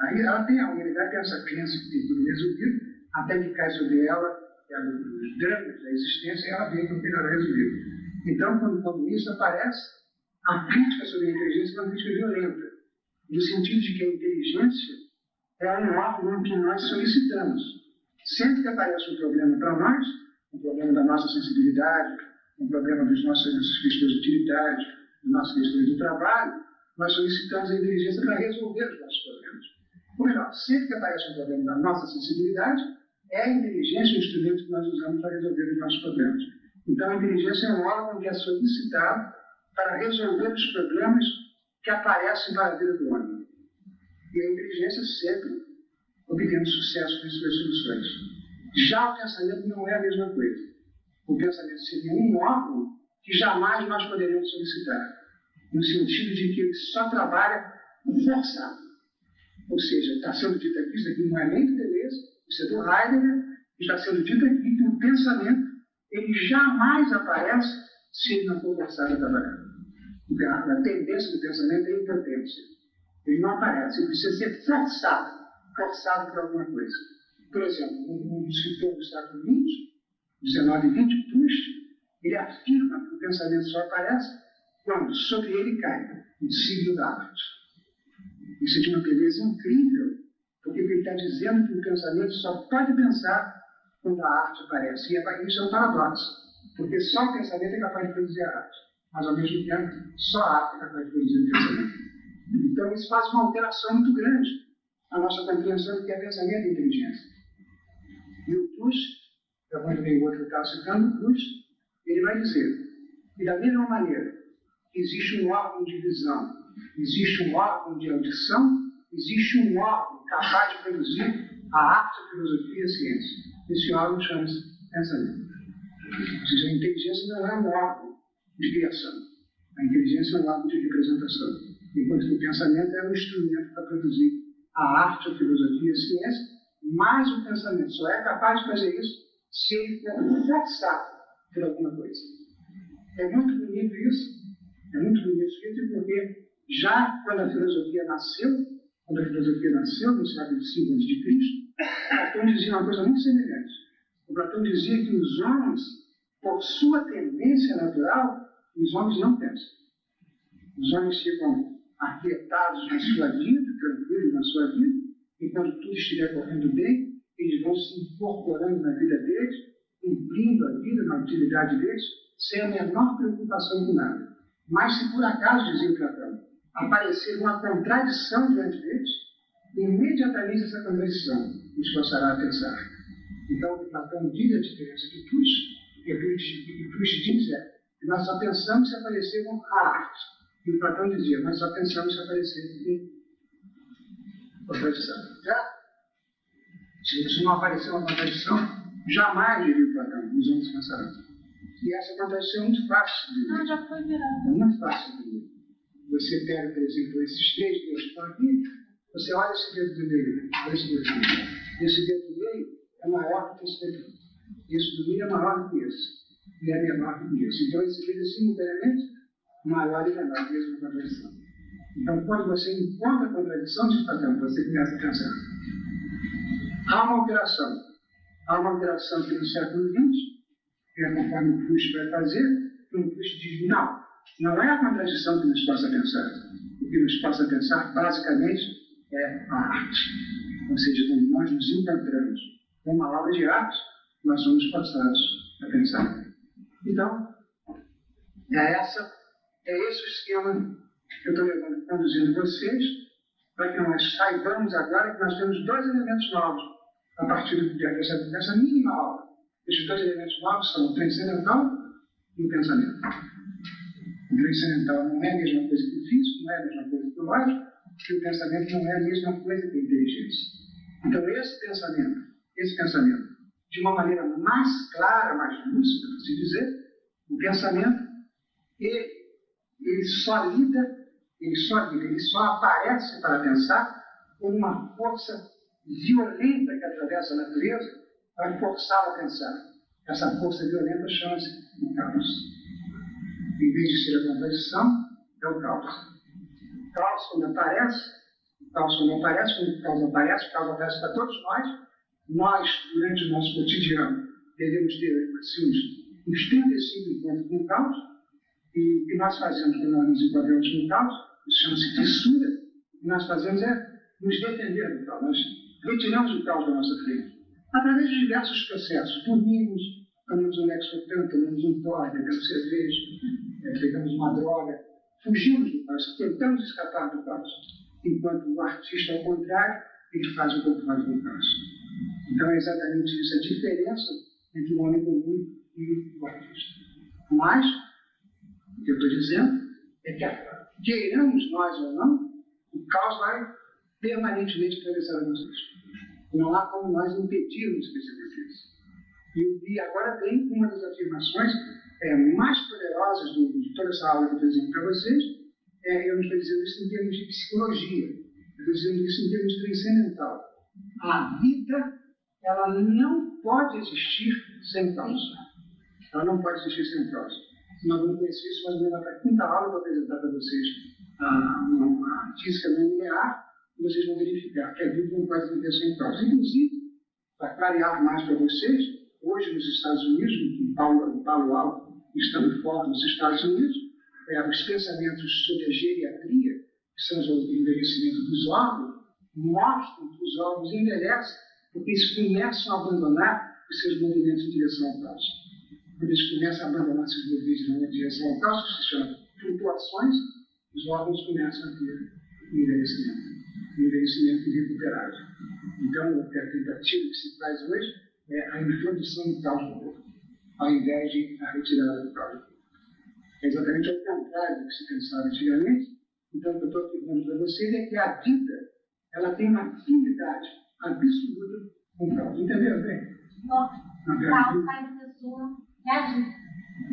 Aí ela tem a humanidade tem essa crença que tem tudo resolvido, até que cai sobre ela, ela os dramas da existência ela vê que não tem resolvido. Então, quando, isso aparece, a crítica sobre a inteligência é uma crítica violenta, no sentido de que a inteligência é um órgão que nós solicitamos. Sempre que aparece um problema para nós, um problema da nossa sensibilidade, um problema das nossas, questões utilitárias, das nossas questões do trabalho, nós solicitamos a inteligência para resolver os nossos problemas. Ou melhor, sempre que aparece um problema da nossa sensibilidade, é a inteligência o instrumento que nós usamos para resolver os nossos problemas. Então, a inteligência é um órgão que é solicitado para resolver os problemas que aparecem para a vida do homem. E a inteligência sempre obtendo sucesso com suas soluções. Já o pensamento não é a mesma coisa. O pensamento seria um órgão que jamais nós poderíamos solicitar no sentido de que ele só trabalha forçado. Ou seja, está sendo dito aqui, isso aqui não é nem do Deleuze, isso é do Heidegger, está sendo dito aqui que o pensamento ele jamais aparece se ele não for forçado a trabalhar. A tendência do pensamento é a impotência. Ele não aparece, ele precisa ser forçado, forçado por alguma coisa. Por exemplo, um escritor dos Estados Unidos, 1920, Proust, ele afirma que o pensamento só aparece quando sobre ele cai o signo da arte. Isso é de uma beleza incrível, porque ele está dizendo que o pensamento só pode pensar quando a arte aparece. E é isso é um paradoxo, porque só o pensamento é capaz de produzir a arte, mas ao mesmo tempo só a arte é capaz de produzir o pensamento. Então isso faz uma alteração muito grande, a nossa compreensão do que é pensamento e inteligência. E o Cruz, eu vou ler o outro que está citando, Cruz, ele vai dizer que da mesma maneira existe um órgão de visão, existe um órgão de audição, existe um órgão capaz de produzir a arte, a filosofia e a ciência. Esse órgão chama-se pensamento. Ou seja, a inteligência não é um órgão de criação. A inteligência é um órgão de representação. Enquanto que o pensamento é um instrumento para produzir a arte, a filosofia a ciência, mas o pensamento só é capaz de fazer isso se ele for forçado por alguma coisa. É muito bonito isso. É muito bonito isso, porque já quando a filosofia nasceu, quando a filosofia nasceu no século V a.C., Platão dizia uma coisa muito semelhante. O Platão dizia que os homens, por sua tendência natural, os homens não pensam. Os homens ficam aquietados na sua vida, tranquilos na sua vida, e quando tudo estiver correndo bem, eles vão se incorporando na vida deles, cumprindo a vida, na utilidade deles, sem a menor preocupação com nada. Mas se por acaso, dizia Platão, aparecer uma contradição diante deles, imediatamente essa contradição os forçará a pensar. Então, o Platão diz a diferença de Tush, e Tush diz é que nós só pensamos se aparecer a arte. E o Platão dizia, nós só pensamos se aparecer em contradição. Já? Se não aparecer uma contradição, jamais, diria o Platão, os homens pensarão. E essa contradição é muito fácil de ver. Não, já foi virado. É muito fácil de ver. Você pega, por exemplo, esses três que estão aqui, você olha esse dedo do meio, olha esse dedo do meio. Esse dedo do meio é maior que esse dedo. Esse do meio é maior que esse. E é menor que esse. Então, esse dedo é simultaneamente maior e menor esse contradição. Então, quando você encontra a contradição de Platão, você começa a pensar. Há uma alteração. Há uma alteração que no século XX, que é conforme o Proust vai fazer, que o Proust diz, não, não é a contradição que nos possa pensar. O que nos possa pensar, basicamente, é arte. Ou seja, quando nós nos encontramos com uma obra de arte, nós somos passados a pensar. Então, é, essa, é esse o esquema que eu estou levando, conduzindo vocês, para que nós saibamos agora que nós temos dois elementos novos a partir dessa, dessa mínima aula. Esses dois elementos novos são o transcendental e o pensamento. O transcendental não é a mesma coisa que o físico, não é a mesma coisa que o lógico, e o pensamento não é a mesma coisa que a inteligência. Então, esse pensamento, esse pensamento, de uma maneira mais clara, mais lúcida, por assim dizer, o pensamento, ele, ele só lida, ele só lida, ele só aparece para pensar com uma força violenta que atravessa a natureza para forçá-lo a pensar. Essa força violenta chama-se o caos. Em vez de ser a contradição, é o caos. Caos, quando aparece, o caos, quando aparece, quando o caos aparece, o caos aparece para todos nós. Nós, durante o nosso cotidiano, devemos ter assim, uns 35 encontros com o caos. E o que nós fazemos quando nós nos encontramos com o caos, isso chama-se fissura. O que nós fazemos é nos defender do caos. Nós retiramos o caos da nossa frente. Através de diversos processos. Dormimos, tomamos um lexotan, tomamos um pó, bebemos cerveja, é, pegamos uma droga, fugimos do caos, tentamos escapar do caos. Enquanto o artista, ao contrário, ele faz o contrário do caos. Então é exatamente isso, a diferença entre o homem comum e o artista. Mas, o que eu estou dizendo é que, queiramos nós ou não, o caos vai permanentemente atravessar nossa vida. Não há como nós impedirmos que isso aconteça. E, agora tem uma das afirmações é, mais poderosas do, de toda essa aula que eu estou dizendo para vocês. É, eu não estou dizendo isso em termos de psicologia, eu estou dizendo isso em termos transcendental. A vida, ela não pode existir sem causa. Ela não pode existir sem causa. Nós vamos conhecer isso mais ou menos na quinta aula, vou apresentar para vocês a, uma física não linear, vocês vão verificar que a vida não pode viver sem causa. Inclusive, para clarear mais para vocês, hoje nos Estados Unidos, em Palo, Palo Alto, estando fora nos Estados Unidos, é, os pensamentos sobre a geriatria, que são o envelhecimento dos órgãos, mostram que os órgãos envelhecem porque eles começam a abandonar os seus movimentos em direção ao caos. Quando eles começam a abandonar seus movimentos em direção ao que se chama flutuações, os órgãos começam a ter envelhecimento. envelhecimento irrecuperável. Então, a tentativa que se faz hoje é a introdução do caos no corpo, ao invés de a retirada do corpo. É exatamente ao contrário do que se pensava antigamente. Então, o que eu estou afirmando para vocês é que a vida ela tem uma afinidade absoluta com o caos. Entenderam bem? Nossa, o caos faz a pessoa reagir.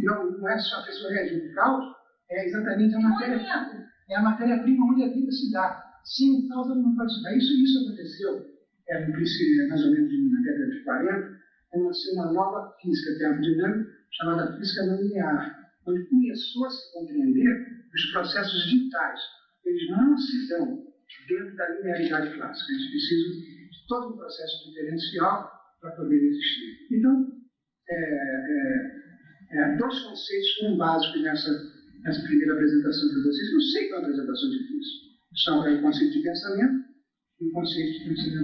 Não, não é só a pessoa reagir. O caos é exatamente a matéria, Movimento. é a matéria-prima onde a vida se dá. Sem o caos, ela não pode se dar. Isso, isso aconteceu, é, no princípio, mais ou menos na década de 40, quando nasceu uma nova física termodinâmica chamada física não linear, onde começou a se compreender os processos vitais. Eles não se dão dentro da linearidade clássica. Eles precisam de todo um processo diferencial para poder existir. Então, é, é, é, dois conceitos foram básicos nessa, nessa primeira apresentação para vocês. Não sei qual é a apresentação difícil. São é, o conceito de pensamento e o conceito de.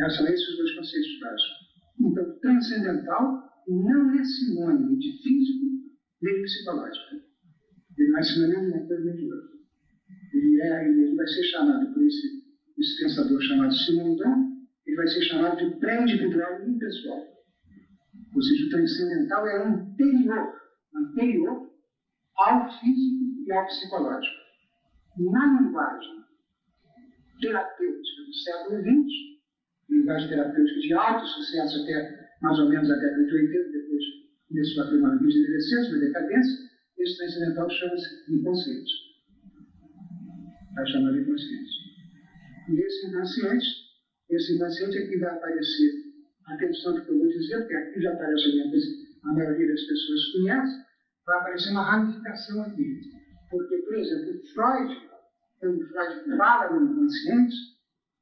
É, são esses os dois conceitos básicos. Então, transcendental não é sinônimo de físico nem psicológico. Ele não é sinônimo de uma coisa nem de. Ele, é, ele vai ser chamado por esse, esse pensador chamado Simondon, ele vai ser chamado de pré-individual e impessoal. Ou seja, o transcendental é anterior, anterior ao físico e ao psicológico. Na linguagem terapêutica do século XX, linguagem terapêutica de alto sucesso até mais ou menos a década de 80, depois começou a ter uma de uma decadência, esse transcendental chama-se inconsciente. Está chamado inconsciente. E esse inconsciente, esse inconsciente é que vai aparecer, atenção que eu vou dizer, porque aqui já aparece a maioria das pessoas conhece, vai aparecer uma ramificação aqui. Porque, por exemplo, Freud, quando Freud fala no inconsciente,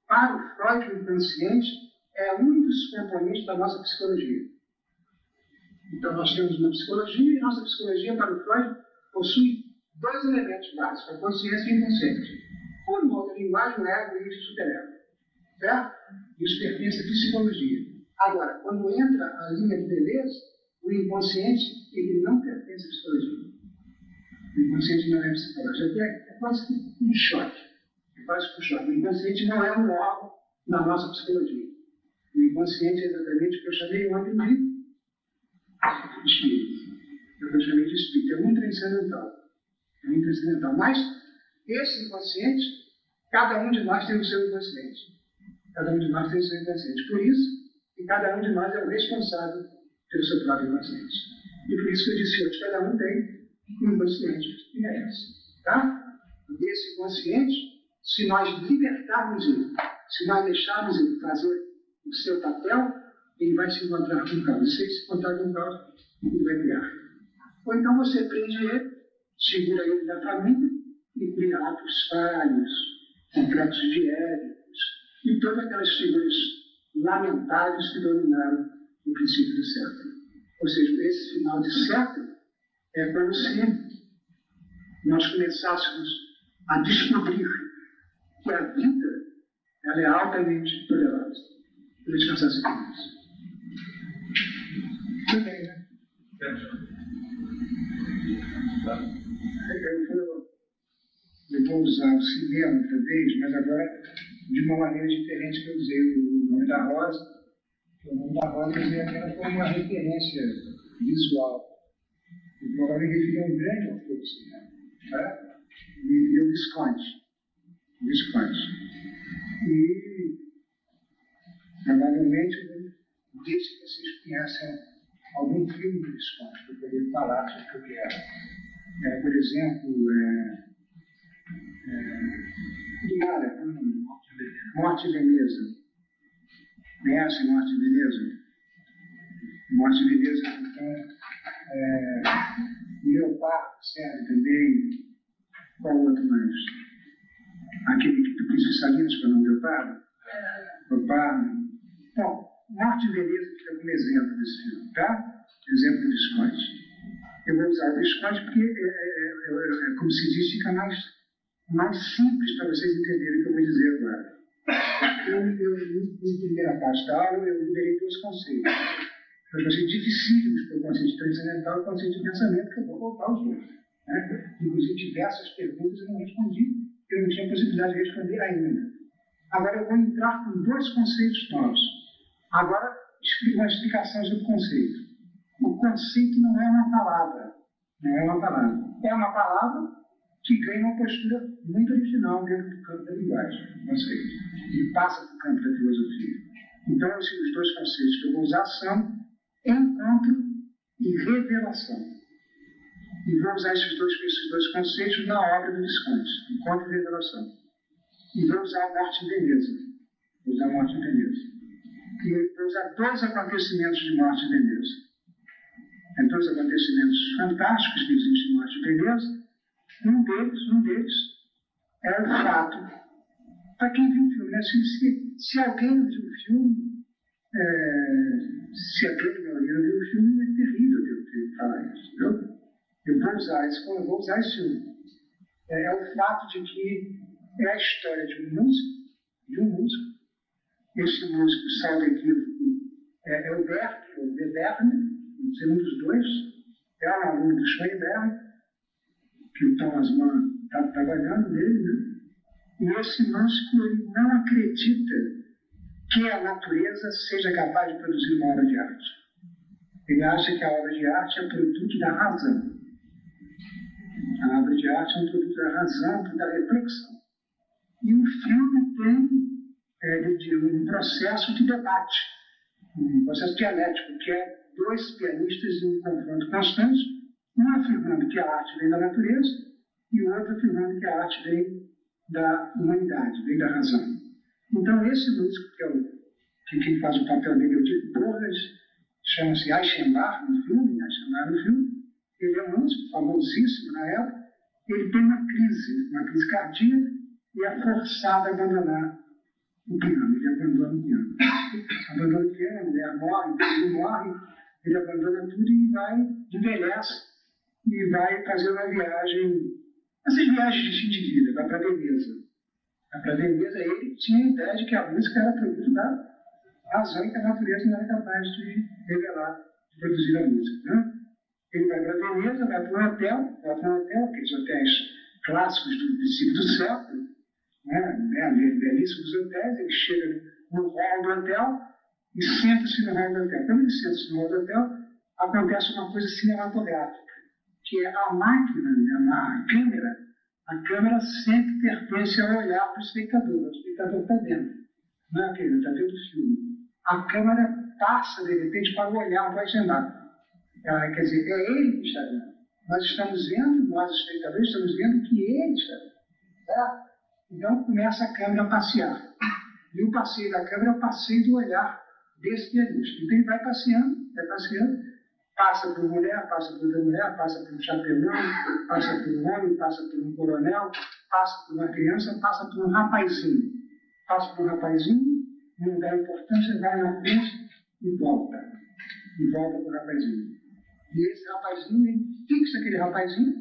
para o Freud, o inconsciente é um dos componentes da nossa psicologia. Então, nós temos uma psicologia e nossa psicologia, para o Freud, possui dois elementos básicos, a consciência e o inconsciente. Por uma outra linguagem, o ego e o superego. Certo? Isso pertence à psicologia. Agora, quando entra a linha de beleza, o inconsciente, ele não pertence à psicologia. O inconsciente não é psicológico. É, é quase um choque. É um choque. O inconsciente não é um órgão na nossa psicologia. O inconsciente é exatamente o que eu chamei ontem de espírito. É o que eu chamei de espírito. É um transcendental. É um transcendental. Mas esse inconsciente, cada um de nós tem o seu inconsciente. Cada um de nós tem o seu inconsciente. Por isso, que cada um de nós é o responsável pelo seu próprio inconsciente. E por isso que eu disse hoje, cada um tem um inconsciente. E é esse. Tá? E esse inconsciente, se nós libertarmos ele, se nós deixarmos ele fazer o seu papel, ele vai se encontrar com o caos. Se ele se encontrar com o caos, ele vai criar. Ou então você prende ele, segura ele da família e cria atos falhos, complexos de Édipos e todas aquelas figuras lamentáveis que dominaram o princípio do século. Ou seja, esse final de século é como se nós começássemos a descobrir que a vida ela é altamente poderosa. Vou descansar isso. Tudo bem, né? Eu vou, eu vou usar o cinema outra vez, mas agora de uma maneira diferente que eu usei o nome da Rosa. O nome da Rosa eu usei apenas como uma referência visual. E provavelmente ele é um grande autor do cinema. Tá? E, e o Visconde. Visconde. E provavelmente disse que vocês conhecem algum filme do Visconde para poder falar sobre o que é. É, por exemplo, é, é, cara, Morte Veneza. Conhece Morte Veneza? Morte Veneza, então, é, Leopardo, serve também. Qual outro mais? Aquele que tu disse Salinas para não Leopardo? Leopardo. Bom, Morte Veneza fica como exemplo desse filme, tá? Exemplo do Visconde. Eu vou usar o Visconde porque, é, é, é, como se diz, fica mais, mais simples para vocês entenderem o que eu vou dizer agora. Eu, eu, em primeira parte da aula, eu liberei dois conceitos. Dois conceitos dificílimos para o conceito transcendental e o conceito de pensamento, que eu vou voltar aos dois. Né? Inclusive, diversas perguntas eu não respondi, eu não tinha possibilidade de responder ainda. Agora eu vou entrar com dois conceitos novos. Agora, uma explicação sobre o conceito. O conceito não é uma palavra. Não é uma palavra. É uma palavra que ganha uma postura muito original dentro do campo da linguagem, o conceito. E passa para o campo da filosofia. Então, os dois conceitos que eu vou usar são encontro e revelação. E vou usar esses dois, esses dois conceitos na obra do Visconde, encontro e revelação. E vou usar a morte em Veneza. Vou usar a morte em Veneza. E vou usar dois acontecimentos de morte em Veneza. É dois acontecimentos fantásticos que existem em morte em Veneza. Um deles, um deles é o fato, para quem viu o filme, né? se, se, se alguém viu o filme, é, se a grande maioria viu o filme, é terrível ter que falar isso. Entendeu? Eu vou usar isso, eu vou usar isso. É, é o fato de que é a história de um músico, de um músico. Esse músico, salvo equívoco, é, é o Bert, o Berne, um dos dois, é um aluno do Schoenberg, que o Thomas Mann está trabalhando nele, né? E esse músico ele não acredita que a natureza seja capaz de produzir uma obra de arte. Ele acha que a obra de arte é produto da razão. A obra de arte é um produto da razão, da reflexão. E o filme tem é, um processo de debate, um processo dialético, que é dois pianistas em um confronto constante, um afirmando que a arte vem da natureza e o outro afirmando que a arte vem da humanidade, vem da razão. Então, esse músico, que é o que quem faz o papel dele é o Dick Borges, chama-se Eichenbach no filme, Eichenbach no filme, ele é um músico famosíssimo na época, ele tem uma crise, uma crise cardíaca, e é forçado a abandonar o piano, ele abandona o piano. abandona o piano, a mulher morre, ele morre, ele abandona tudo e vai, envelhece, e vai fazer uma viagem, essas viagens de fim de vida, vai para Veneza para Veneza, ele tinha a ideia de que a música era produto da razão e que a natureza não era capaz de revelar, de produzir a música. Né? Ele vai para Veneza, vai para um hotel, vai para um hotel, aqueles hotéis clássicos do princípio do século, né, né, belíssimos hotéis, ele chega no hall do hotel e senta-se no hall do hotel. Quando ele senta-se no hall do hotel, acontece uma coisa cinematográfica, que é a máquina, né, a câmera, a câmera sempre pertence ao olhar do espectador. O espectador está dentro. Não é aquele, está vendo o filme. A câmera passa, de repente, para o olhar do agendado. Ah, quer dizer, é ele que está vendo. Nós estamos vendo, nós espectadores estamos vendo que ele está vendo. Tá? Então começa a câmera a passear. E o passeio da câmera é o passeio do olhar desse pianista. Então ele vai passeando, vai passeando, passa por mulher, passa por outra mulher, passa por um chapelão, passa por um homem, passa por um coronel, passa por uma criança, passa por um rapazinho. Passa por um rapazinho, não dá importância, vai na frente e volta. E volta para o rapazinho. E esse rapazinho, ele fixa aquele rapazinho,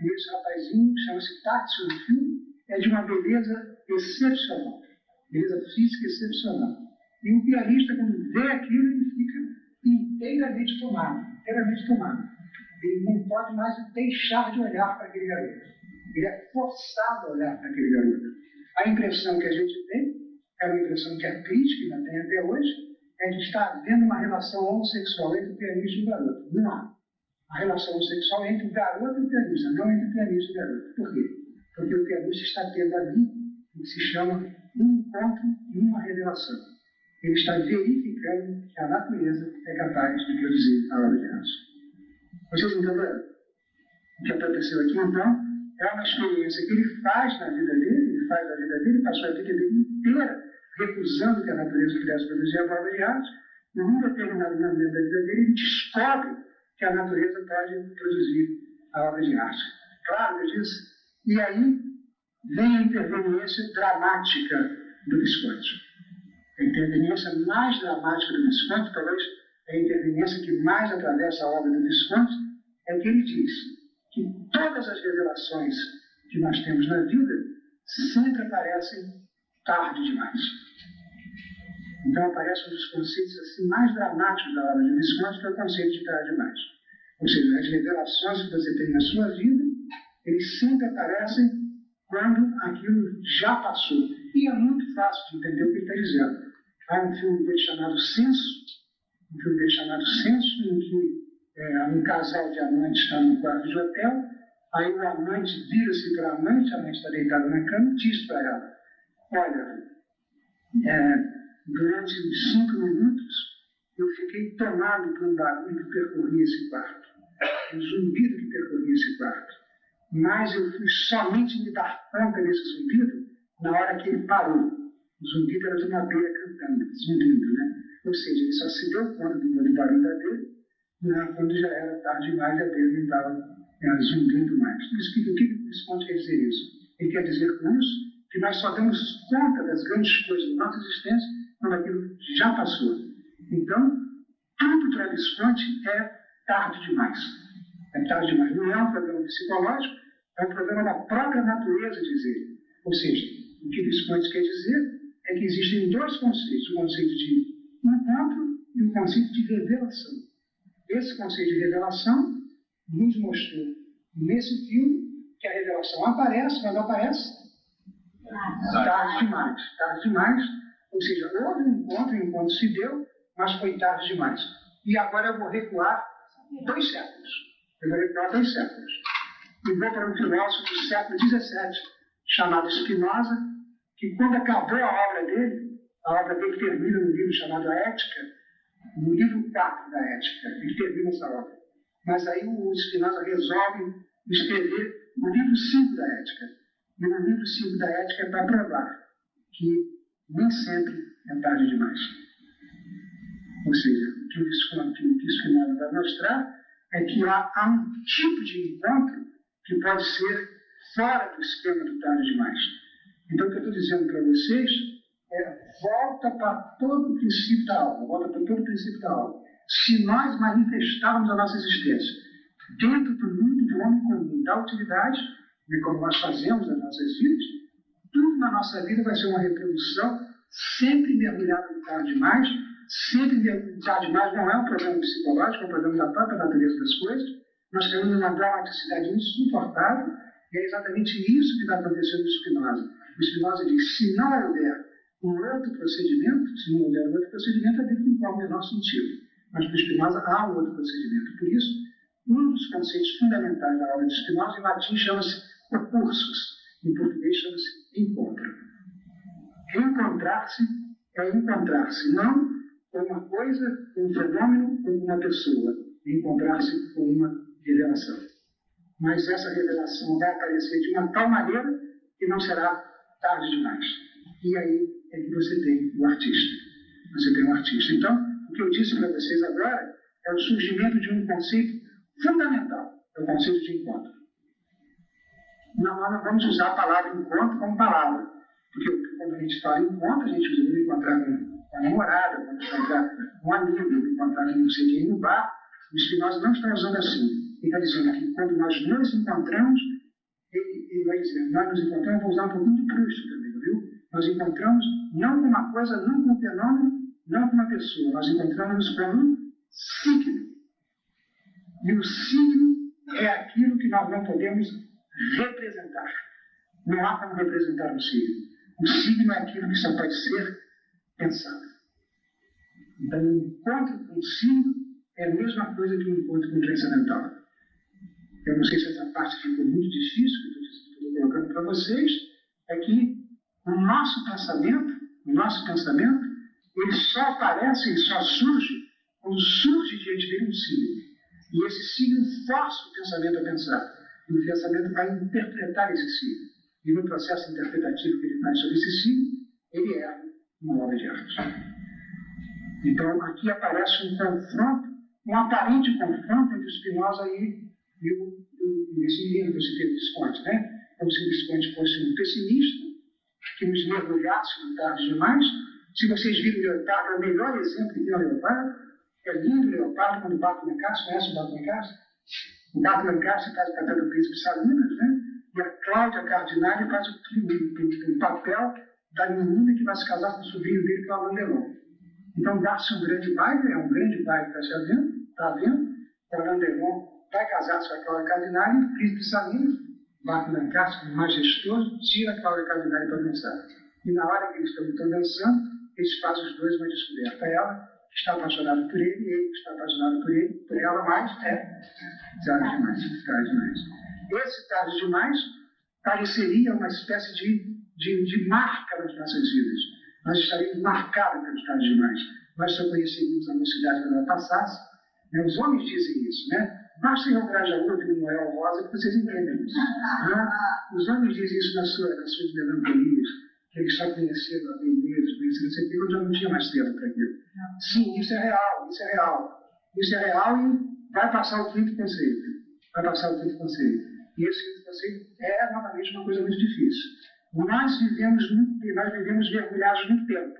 e esse rapazinho, chama-se Táxi no filme, é de uma beleza excepcional. Beleza física excepcional. E o pianista, quando vê aquilo, ele fica inteiramente tomado, inteiramente tomado. Ele não pode mais deixar de olhar para aquele garoto. Ele é forçado a olhar para aquele garoto. A impressão que a gente tem, é uma impressão que a crítica ainda tem até hoje, é de estar vendo uma relação homossexual entre o pianista e o garoto. Não há. A relação homossexual é entre o garoto e o pianista, não entre o pianista e o garoto. Por quê? Porque o pianista está tendo ali o que se chama um encontro e uma revelação ele está verificando que a natureza é capaz de produzir a obra de arte. Vocês entenderam? O que aconteceu aqui, então, é uma experiência que ele faz na vida dele, ele faz na vida dele, passou a vida dele inteira recusando que a natureza pudesse produzir a obra de arte, e num determinado momento da vida dele, ele descobre que a natureza pode produzir a obra de arte. Claro, eu disse, e aí vem a interveniência dramática do Visconti a interveniência mais dramática do Visconti, talvez a interveniência que mais atravessa a obra do Visconti, é que ele diz que todas as revelações que nós temos na vida sempre aparecem tarde demais. Então aparece um dos conceitos assim, mais dramáticos da obra de Visconti, que é o conceito de tarde demais. Ou seja, as revelações que você tem na sua vida, eles sempre aparecem quando aquilo já passou. E é muito fácil de entender o que ele está dizendo. Há um filme dele chamado Censo, um filme dele chamado Censo, em que é, um casal de amantes está num quarto de hotel, aí o amante vira-se para a amante, a amante está deitada na cama e diz para ela, olha, é, durante uns cinco minutos eu fiquei tomado por um barulho que percorria esse quarto, um zumbido que percorria esse quarto. Mas eu fui somente me dar conta desse zumbido na hora que ele parou. O zumbido era de uma abelha cantando, zumbindo, né? Ou seja, ele só se deu conta do barulho da abelha né, quando já era tarde demais a abelha não estava é, zumbindo mais. Isso, o que esse ponto quer dizer isso? Ele quer dizer com isso que nós só damos conta das grandes coisas da nossa existência quando aquilo já passou. Então, tudo para Visconti é tarde demais. É tarde demais. Não é um problema psicológico, é um problema da própria natureza dizer. Ou seja, o que Visconti quer dizer é que existem dois conceitos: o conceito de encontro e o conceito de revelação. Esse conceito de revelação nos mostrou nesse filme que a revelação aparece, quando aparece, tarde demais. Tarde demais, ou seja, houve um encontro, o encontro se deu, mas foi tarde demais. E agora eu vou recuar dois séculos. Eu vou recuar dois séculos. E vou para um filósofo do século XVII, chamado Spinoza, que quando acabou a obra dele, a obra dele termina no livro chamado A Ética, no livro 4 da Ética, ele termina essa obra. Mas aí o Spinoza resolve escrever o livro 5 da Ética. E no livro 5 da Ética é para provar que nem sempre é tarde demais. Ou seja, o que o Spinoza vai mostrar é que há, há um tipo de encontro que pode ser fora do esquema do tarde demais. Então, o que eu estou dizendo para vocês é volta para todo o princípio da aula, volta para todo o princípio da aula. Se nós manifestarmos a nossa existência dentro do mundo do homem comum, da utilidade, né, como nós fazemos nas nossas vidas, tudo na nossa vida vai ser uma reprodução sempre mergulhada no tarde demais, sempre mergulhado tarde demais não é um problema psicológico, é um problema da própria natureza das coisas. Nós temos uma dramaticidade insuportável, e é exatamente isso que está acontecendo no Spinoza. O Spinoza diz: se não houver um outro procedimento, se não houver um outro procedimento, a vida não tem o menor sentido. Mas para Spinoza há um outro procedimento. Por isso, um dos conceitos fundamentais da obra de Spinoza, em latim, chama-se recursos. Em português, chama-se encontro. Encontrar-se é encontrar-se, não com uma coisa, com um fenômeno, com uma pessoa. Encontrar-se com uma revelação. Mas essa revelação vai aparecer de uma tal maneira que não será tarde demais. E aí é que você tem o artista. Você tem o artista. Então, o que eu disse para vocês agora é o surgimento de um conceito fundamental, é o conceito de encontro. Não, nós não vamos usar a palavra encontro como palavra, porque quando a gente fala encontro, a gente usa encontrar com a namorada, vamos encontrar um amigo, encontrar não sei quem no bar. O Spinoza não está usando assim. Ele está dizendo que quando nós nos encontramos, ele, ele vai dizer, nós nos encontramos, vou usar um pouquinho de Proust também, viu? Nós encontramos não com uma coisa, não com um fenômeno, não com uma pessoa, nós encontramos com um signo. E o signo é aquilo que nós não podemos representar. Não há como representar o signo. O signo é aquilo que só pode ser pensado. Então, o encontro com o signo é a mesma coisa que o encontro com o transcendental. Eu não sei se essa parte ficou muito difícil, que eu estou colocando para vocês, é que o nosso pensamento, o nosso pensamento, ele só aparece, ele só surge quando surge diante dele um signo. E esse signo força o pensamento a pensar. E o pensamento vai interpretar esse signo. E no processo interpretativo que ele faz sobre esse signo, ele é uma obra de arte. Então, aqui aparece um confronto, um aparente confronto entre Spinoza e, e, o, e esse livro eu citei, Visconti, né? Como se Visconti fosse um pessimista, que nos mergulhasse no tarde demais. Se vocês viram o Leopardo, é o melhor exemplo que tem o Leopardo. É lindo o Leopardo quando bate na casa, conhece o Bato na casa? Na casa faz o papel do príncipe Salinas, né? E a Cláudia Cardinale faz o, o, o papel da menina que vai se casar com o sobrinho dele, que é o Alain Delon. Então dá-se um grande baile, é um grande baile que está se havendo, está havendo. O Alain Delon vai casar com a Cláudia Cardinale o príncipe Salinas na casca, majestoso, tira a cavidade para dançar. E na hora que eles estão dançando, eles fazem os dois uma descoberta. Ela está apaixonada por ele, ele está apaixonado por ele, por ela, mas é tarde demais, tarde demais. Esse tarde demais pareceria uma espécie de, de, de marca nas nossas vidas. Nós estaríamos marcados pelos tarde demais. Nós só conheceríamos a mocidade quando ela passasse. Né? Os homens dizem isso, né? Basta ir ao Grajaú de Noel Rosa que vocês entendem isso. Né? Os homens dizem isso nas suas, nas suas melancolias, que eles só conheceram a beleza, conheceram isso aqui, quando já não tinha mais tempo para aquilo. Sim, isso é real, isso é real. Isso é real e vai passar o quinto conceito. Vai passar o quinto conceito. E esse quinto conceito é, novamente, uma coisa muito difícil. Nós vivemos, nós vivemos mergulhados no tempo.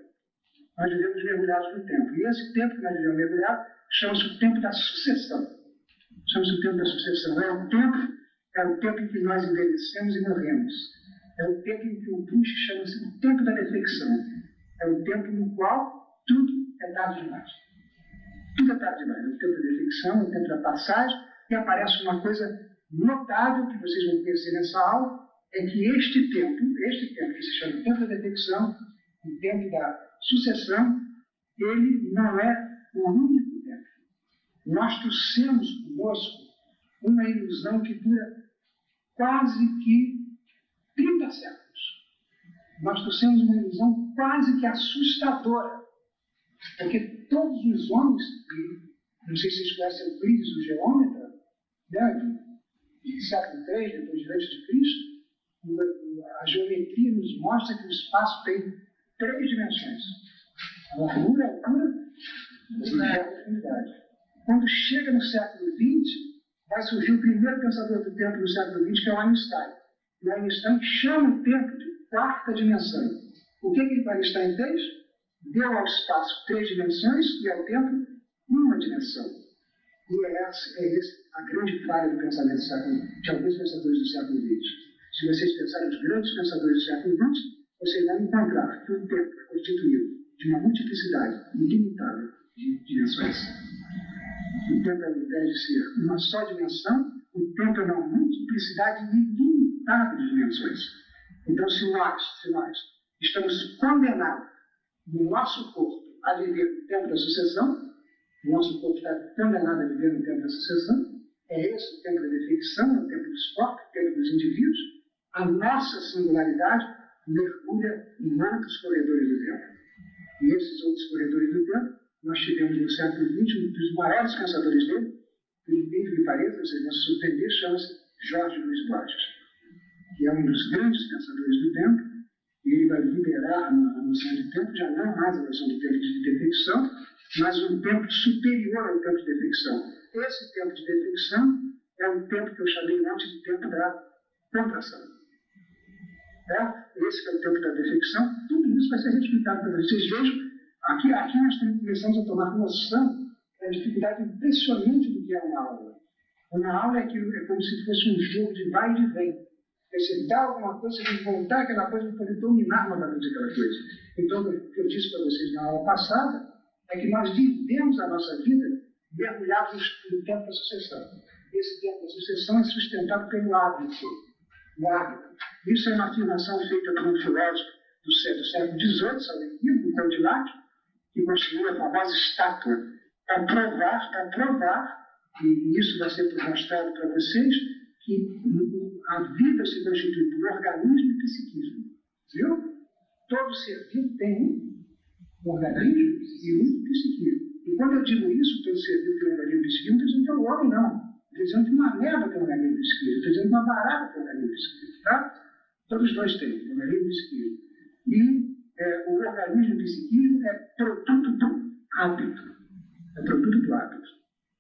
Nós vivemos mergulhados no tempo. E esse tempo que nós vivemos mergulhados chama-se o tempo da sucessão. Chama-se o tempo da sucessão. É o tempo, é o tempo em que nós envelhecemos e morremos. É o tempo em que o Bush chama-se o tempo da defecção. É o tempo no qual tudo é tarde demais. Tudo é tarde demais. É o tempo da defecção, é o tempo da passagem, e aparece uma coisa notável que vocês vão conhecer nessa aula, é que este tempo, este tempo que se chama tempo da defecção, o tempo da sucessão, ele não é o único tempo. Nós trouxemos conosco uma ilusão que dura quase que 30 séculos. Nós trouxemos uma ilusão quase que assustadora. Porque todos os homens, não sei se vocês conhecem Euclides, o geômetra, né, de século III, depois de antes de Cristo, a geometria nos mostra que o espaço tem três dimensões. A largura, a altura e a profundidade. Quando chega no século XX, vai surgir o primeiro pensador do tempo do século XX, que é o Einstein. E o Einstein chama o tempo de quarta dimensão. O que, que o Einstein fez? Deu ao espaço três dimensões e ao tempo uma dimensão. E é essa, é a grande falha do pensamento século, de alguns pensadores do século XX. Se vocês pensarem nos grandes pensadores do século XX, vocês vão encontrar que o tempo é constituído de uma multiplicidade ilimitável de dimensões. O tempo, ao invés de ser uma só dimensão, o tempo é uma multiplicidade ilimitada de dimensões. Então, se nós, se nós estamos condenados. No nosso corpo a viver no tempo da sucessão, o nosso corpo está condenado a viver no tempo da sucessão, é esse o tempo da definição, é o tempo dos corpos, o tempo dos indivíduos, a nossa singularidade mergulha em outros corredores do tempo. E esses outros corredores do tempo, nós tivemos no século XX um dos maiores pensadores dele, por incrível que pareça, vocês vão se surpreender, chama-se Jorge Luiz Borges, que é um dos grandes pensadores do tempo, e ele vai liberar a noção de tempo, já não mais a noção de tempo de defecção, mas um tempo superior ao tempo de defecção. Esse tempo de defecção é um tempo que eu chamei antes de tempo da contração. Né? Esse é o tempo da defecção. Tudo isso vai ser explicado para vocês. Vejam, aqui, aqui nós começamos a tomar noção da dificuldade impressionante do que é uma aula. Uma aula é, que, é como se fosse um jogo de vai e vem. Dá alguma coisa, voltar aquela coisa para poder dominar novamente aquela coisa. Então, o que eu disse para vocês na aula passada é que nós vivemos a nossa vida mergulhados no tempo da sucessão. Esse tempo da sucessão é sustentado pelo hábito. O hábito. Isso é uma afirmação feita por um filósofo do século XVIII, Salvador, Condillac, que construiu a famosa estátua para provar, para provar, e isso vai ser mostrado para vocês, que a vida se constitui por organismo e psiquismo. Viu? Todo ser vivo tem um organismo e um psiquismo. E quando eu digo isso, todo ser vivo tem um organismo psiquismo, não estou dizendo que é o homem, não. Estou dizendo que uma merda tem um organismo psiquismo. Estou dizendo que uma barata tem um organismo psiquismo. Tá? Todos dois têm, organismo e psiquismo. E é, o organismo psiquismo é produto do hábito. É produto do hábito.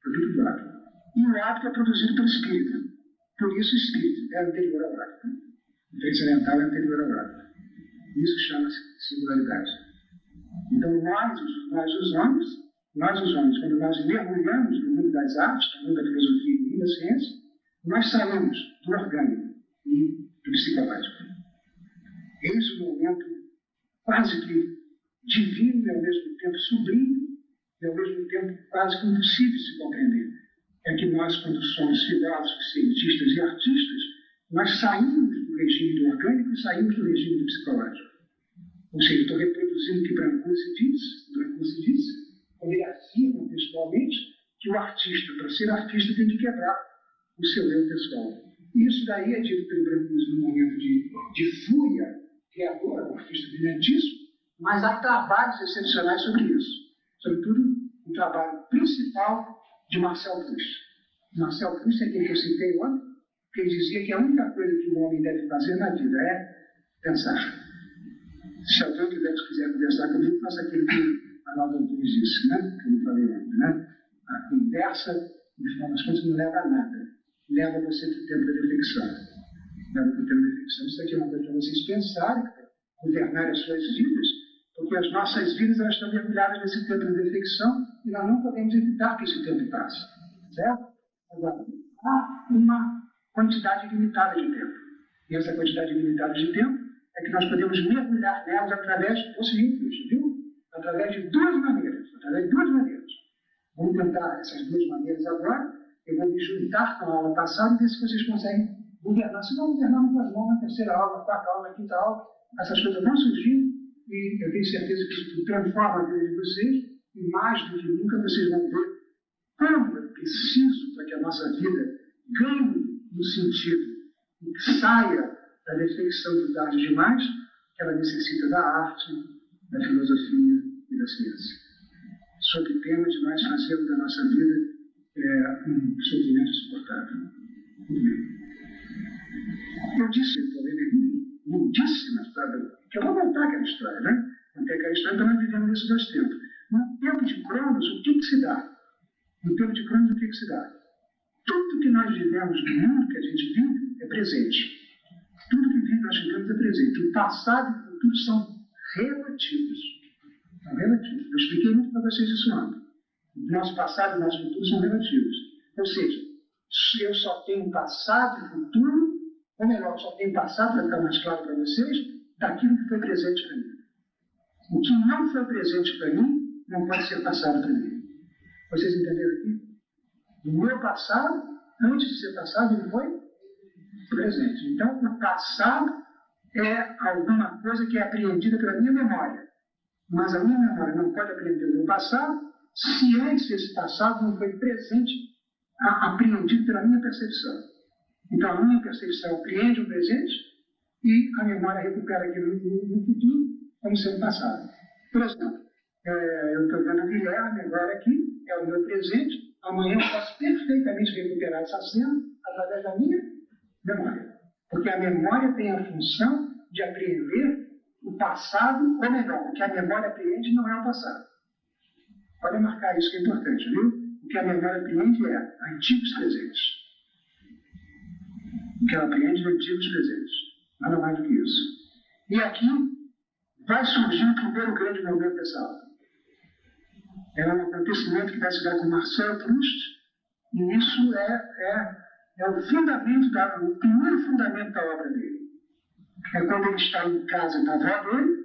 Produto do hábito. E o hábito é produzido pelo espírito. Por isso o espírito é anterior ao hábito. O transcendental é anterior ao hábito. Isso chama-se singularidade. Então nós, nós os homens, nós os homens, quando nós mergulhamos no mundo das artes, no mundo da filosofia e da ciência, nós saímos do orgânico e do psicológico. Eis o momento quase que divino e ao mesmo tempo sublime e ao mesmo tempo quase que impossível de se compreender. É que nós, quando somos filósofos, cientistas e artistas, nós saímos do regime do orgânico e saímos do regime do psicológico. Ou seja, estou reproduzindo o que Brancusi diz, Brancusi diz, quando ele afirma pessoalmente que o artista, para ser artista, tem que quebrar o seu eu pessoal. Isso daí é dito pelo Brancusi no momento de, de fúria criadora, o artista brilhantíssimo, mas há trabalhos excepcionais sobre isso. Sobretudo, o trabalho principal de Marcel Proust. Marcel Proust é aquele que eu citei ontem, que dizia que a única coisa que o homem deve fazer na vida é pensar. Se alguém quiser, quiser conversar comigo, faça aquilo que a Naldo Antunes disse, né? que eu falei ontem. Né? A conversa, no final das contas, não leva a nada. Leva você para o tempo da reflexão. Leva para o tempo da reflexão. Isso aqui é uma coisa para vocês pensarem, governar as suas vidas, porque as nossas vidas elas estão mergulhadas nesse tempo de reflexão e nós não podemos evitar que esse tempo passe. Certo? Agora, há uma quantidade limitada de tempo. E essa quantidade limitada de tempo é que nós podemos mergulhar nelas através do seguinte, viu? Através de duas maneiras. Através de duas maneiras. Vamos tentar essas duas maneiras agora. Eu vou me juntar com a aula passada e ver se vocês conseguem governar. Se não governar, nós vamos na terceira aula, na quarta aula, na quinta aula. Essas coisas vão surgir e eu tenho certeza que isso transforma a vida de vocês e do que nunca vocês vão ver como é preciso para que a nossa vida ganhe no sentido que saia da reflexão do tarde demais, que ela necessita da arte, da filosofia e da ciência. Sob pena de nós fazermos da nossa vida é, um sofrimento insuportável. Eu disse, lindíssima história, que eu vou contar aquela história, né? Contei aquela história, então nós vivemos nesses dois tempos. No tempo de Cronos, o que, que se dá? No tempo de Cronos, o que, que se dá? Tudo que nós vivemos no mundo que a gente vive é presente. Tudo que vive nós vivemos é presente. O passado e o futuro são relativos. São relativos. Eu expliquei muito para vocês isso ontem. O nosso passado e o nosso futuro são relativos. Ou seja, eu só tenho passado e futuro, ou melhor, só tenho passado, para ficar mais claro para vocês, daquilo que foi presente para mim. O que não foi presente para mim não pode ser passado mim. Vocês entenderam aqui? O meu passado, antes de ser passado, ele foi presente. Então, o passado é alguma coisa que é apreendida pela minha memória. Mas a minha memória não pode apreender o meu passado se antes esse passado não foi presente, apreendido pela minha percepção. Então, a minha percepção apreende o presente e a memória recupera aquilo no, futuro como sendo passado. Por exemplo, é, eu estou vendo o Guilherme agora aqui, é o meu presente, amanhã eu posso perfeitamente recuperar essa cena através da minha memória. Porque a memória tem a função de apreender o passado, ou melhor, o que a memória apreende não é o passado. Pode marcar isso que é importante, viu? O que a memória apreende é antigos presentes. O que ela apreende é antigos presentes. Nada mais do que isso. E aqui vai surgir o primeiro grande momento dessa aula. É um acontecimento que vai se dar com Marcel Proust, e isso é, é é o fundamento, da, o primeiro fundamento da obra dele. É quando ele está em casa da avó dele,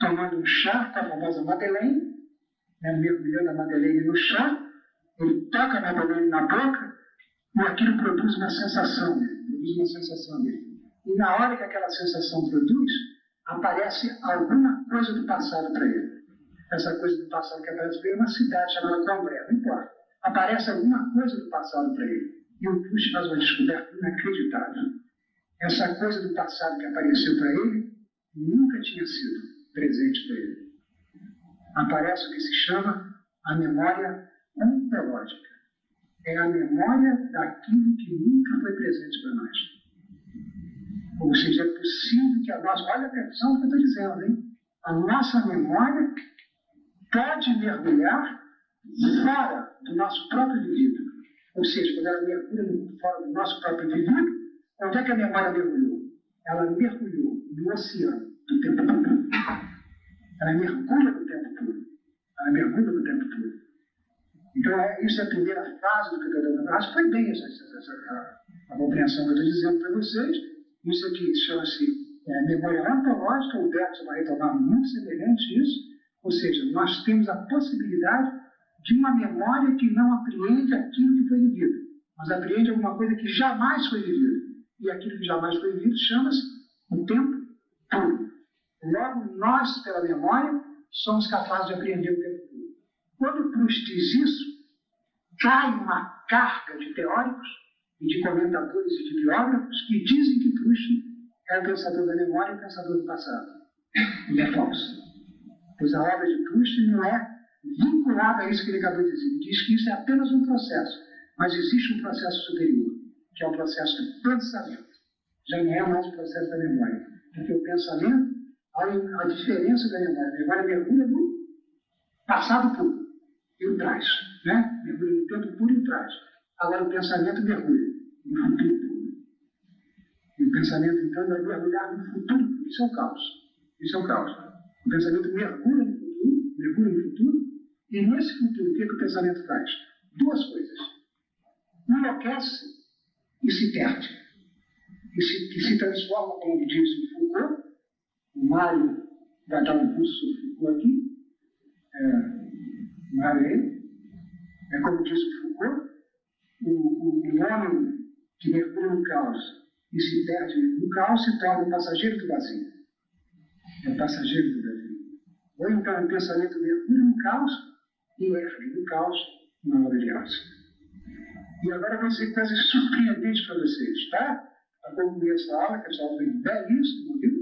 tomando um chá com a famosa Madeleine, né, mergulhando a Madeleine no chá, ele toca a Madeleine na boca e aquilo produz uma sensação, produz uma sensação dele. E na hora que aquela sensação produz, aparece alguma coisa do passado para ele. Essa coisa do passado que aparece para ele é uma cidade chamada Combré, não importa. Aparece alguma coisa do passado para ele. E o Push faz uma descoberta inacreditável. Essa coisa do passado que apareceu para ele nunca tinha sido presente para ele. Aparece o que se chama a memória ontológica. É a memória daquilo que nunca foi presente para nós. Ou seja, é possível que a nossa. Olha a atenção que eu estou dizendo, hein? A nossa memória pode mergulhar fora do nosso próprio indivíduo. Ou seja, quando ela mergulha fora do nosso próprio indivíduo, onde é que a memória mergulhou? Ela mergulhou no oceano do tempo puro. Ela mergulha no tempo puro. Ela mergulha no tempo puro. Então, é, isso é a primeira fase do que eu estou foi bem essa, essa, essa a, a, compreensão que eu estou dizendo para vocês. Isso aqui chama-se é, memória ontológica. O Bergson vai retomar muito semelhante isso. Ou seja, nós temos a possibilidade de uma memória que não apreende aquilo que foi vivido, mas apreende alguma coisa que jamais foi vivida. e aquilo que jamais foi visto chama-se o tempo puro. Logo, nós, pela memória, somos capazes de apreender o tempo puro. Quando Proust diz isso, cai uma carga de teóricos e de comentadores e de biógrafos que dizem que Proust é o pensador da memória e o pensador do passado. E é falso. Pois a obra de Proust não é vinculada a isso que ele acabou de dizer. Ele diz que isso é apenas um processo, mas existe um processo superior, que é o processo do pensamento. Já não é mais o processo da memória. Porque o pensamento, há a diferença da memória. A memória mergulha no passado puro e o traz. Né? Mergulha no tempo puro e o traz. Agora o pensamento mergulha no futuro puro. E o pensamento, então, vai mergulhar no futuro. Isso é o caos. Isso é o caos. O pensamento mergulha no futuro, mergulha no futuro, e nesse futuro, o que, é que o pensamento faz? Duas coisas. Enlouquece e se perde. E se, e se transforma, como diz o Foucault, o Mário vai dar um curso Foucault aqui, é, Mário é, é como diz o Foucault, o, o, o homem que mergulha no caos e se perde no caos se torna passageiro do vazio. É passageiro do Ou então o pensamento mergulha no caos e ergue no caos na hora alça. E agora eu vou dizer coisas surpreendentes para vocês, tá? Para concluir essa aula, que essa aula foi belíssima, viu?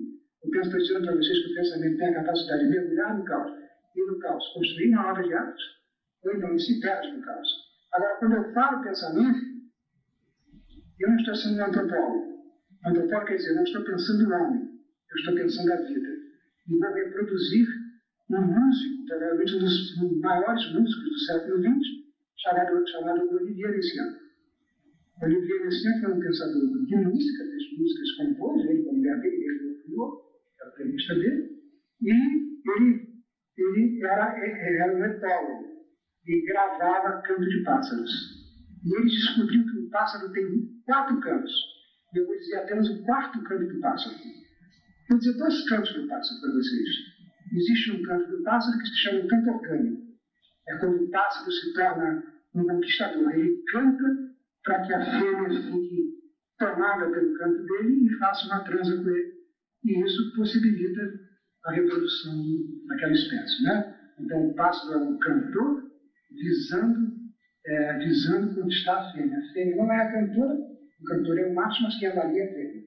Eu penso, estou dizendo para vocês que o pensamento tem a capacidade de mergulhar no caos e no caos construir uma obra de arte, ou então se perde no caos. Agora, quando eu falo pensamento, eu não estou sendo um antropólogo. Antropólogo quer dizer, não estou pensando no homem, eu estou pensando a vida. E vou reproduzir um músico, provavelmente um dos maiores músicos do século XX, chamado, chamado Olivier Messiaen. Olivier Messiaen foi um pensador de música, fez músicas compôs, ele com mulher dele, ele criou, é a pianista dele, e ele, ele era, era um etólogo e gravava canto de pássaros. E ele descobriu que o pássaro tem quatro cantos eu vou dizer apenas o quarto canto do pássaro. Vou dizer dois cantos do pássaro para vocês. Existe um canto do pássaro que se chama canto orgânico. É quando o pássaro se torna um conquistador. Ele canta para que a fêmea fique tomada pelo canto dele e faça uma transa com ele. E isso possibilita a reprodução daquela espécie. Né? Então, o pássaro é um cantor visando, é, visando conquistar a fêmea. A fêmea não é a cantora, o cantor é o macho, mas quem avalia é ele.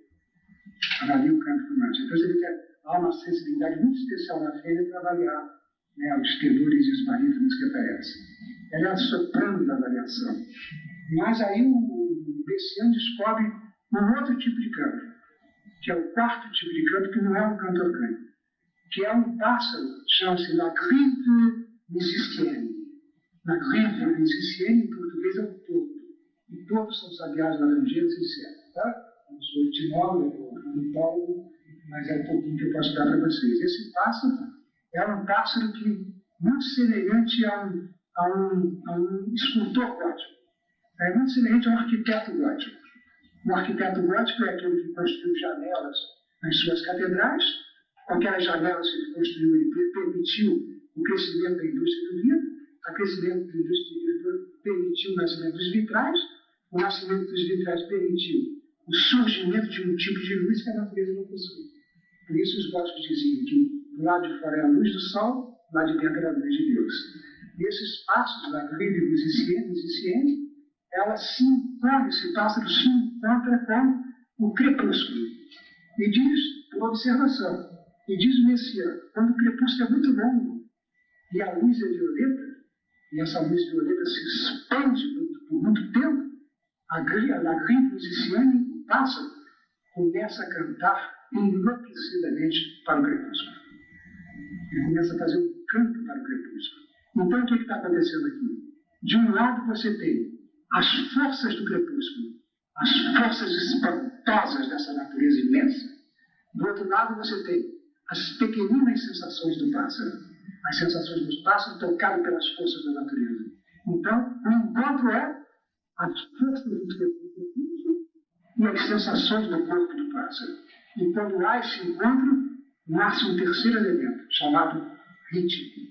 Avalia o canto do macho. Então, você vê que há uma sensibilidade muito especial na fêmea para avaliar né, os tenores e os barítonos que aparecem. Ela é a soprano da avaliação. Mas aí o Bessian descobre um outro tipo de canto, que é o quarto tipo de canto, que não é um canto orgânico, que é um pássaro, chama-se La Grive musicienne. La Grive musicienne, em português, é o porto e todos são sabiás laranjeiros e certo, tá? Eu sou etimólogo, ornitólogo, mas é um pouquinho que eu posso dar para vocês. Esse pássaro é um pássaro que muito semelhante a um, a um, a um escultor gótico. É muito semelhante a um arquiteto gótico. Um arquiteto gótico é aquele que construiu janelas nas suas catedrais. Com aquelas janelas que ele construiu, ele permitiu o crescimento da indústria do vidro. O crescimento da indústria do vidro permitiu o nascimento dos vitrais o nascimento dos vitrais permitiu o surgimento de um tipo de luz que a natureza não possui. Por isso os góticos diziam que lado de fora é a luz do sol, lado de dentro é a luz de Deus. E esses passos da grande musiciene, ela se encontra, esse pássaro se encontra com o crepúsculo. E diz, por observação, e diz o Messias, quando o crepúsculo é muito longo e a luz é violeta, e essa luz violeta se expande por muito tempo, a, a grande musiciane passa, começa a cantar enlouquecidamente para o crepúsculo. Ele começa a fazer um canto para o crepúsculo. Então, o que está acontecendo aqui? De um lado, você tem as forças do crepúsculo, as forças espantosas dessa natureza imensa. Do outro lado, você tem as pequeninas sensações do pássaro, as sensações do pássaro tocadas pelas forças da natureza. Então, o encontro é as forças do recurso e as sensações do corpo do pássaro. E quando há esse encontro, nasce um terceiro elemento, chamado ritmo.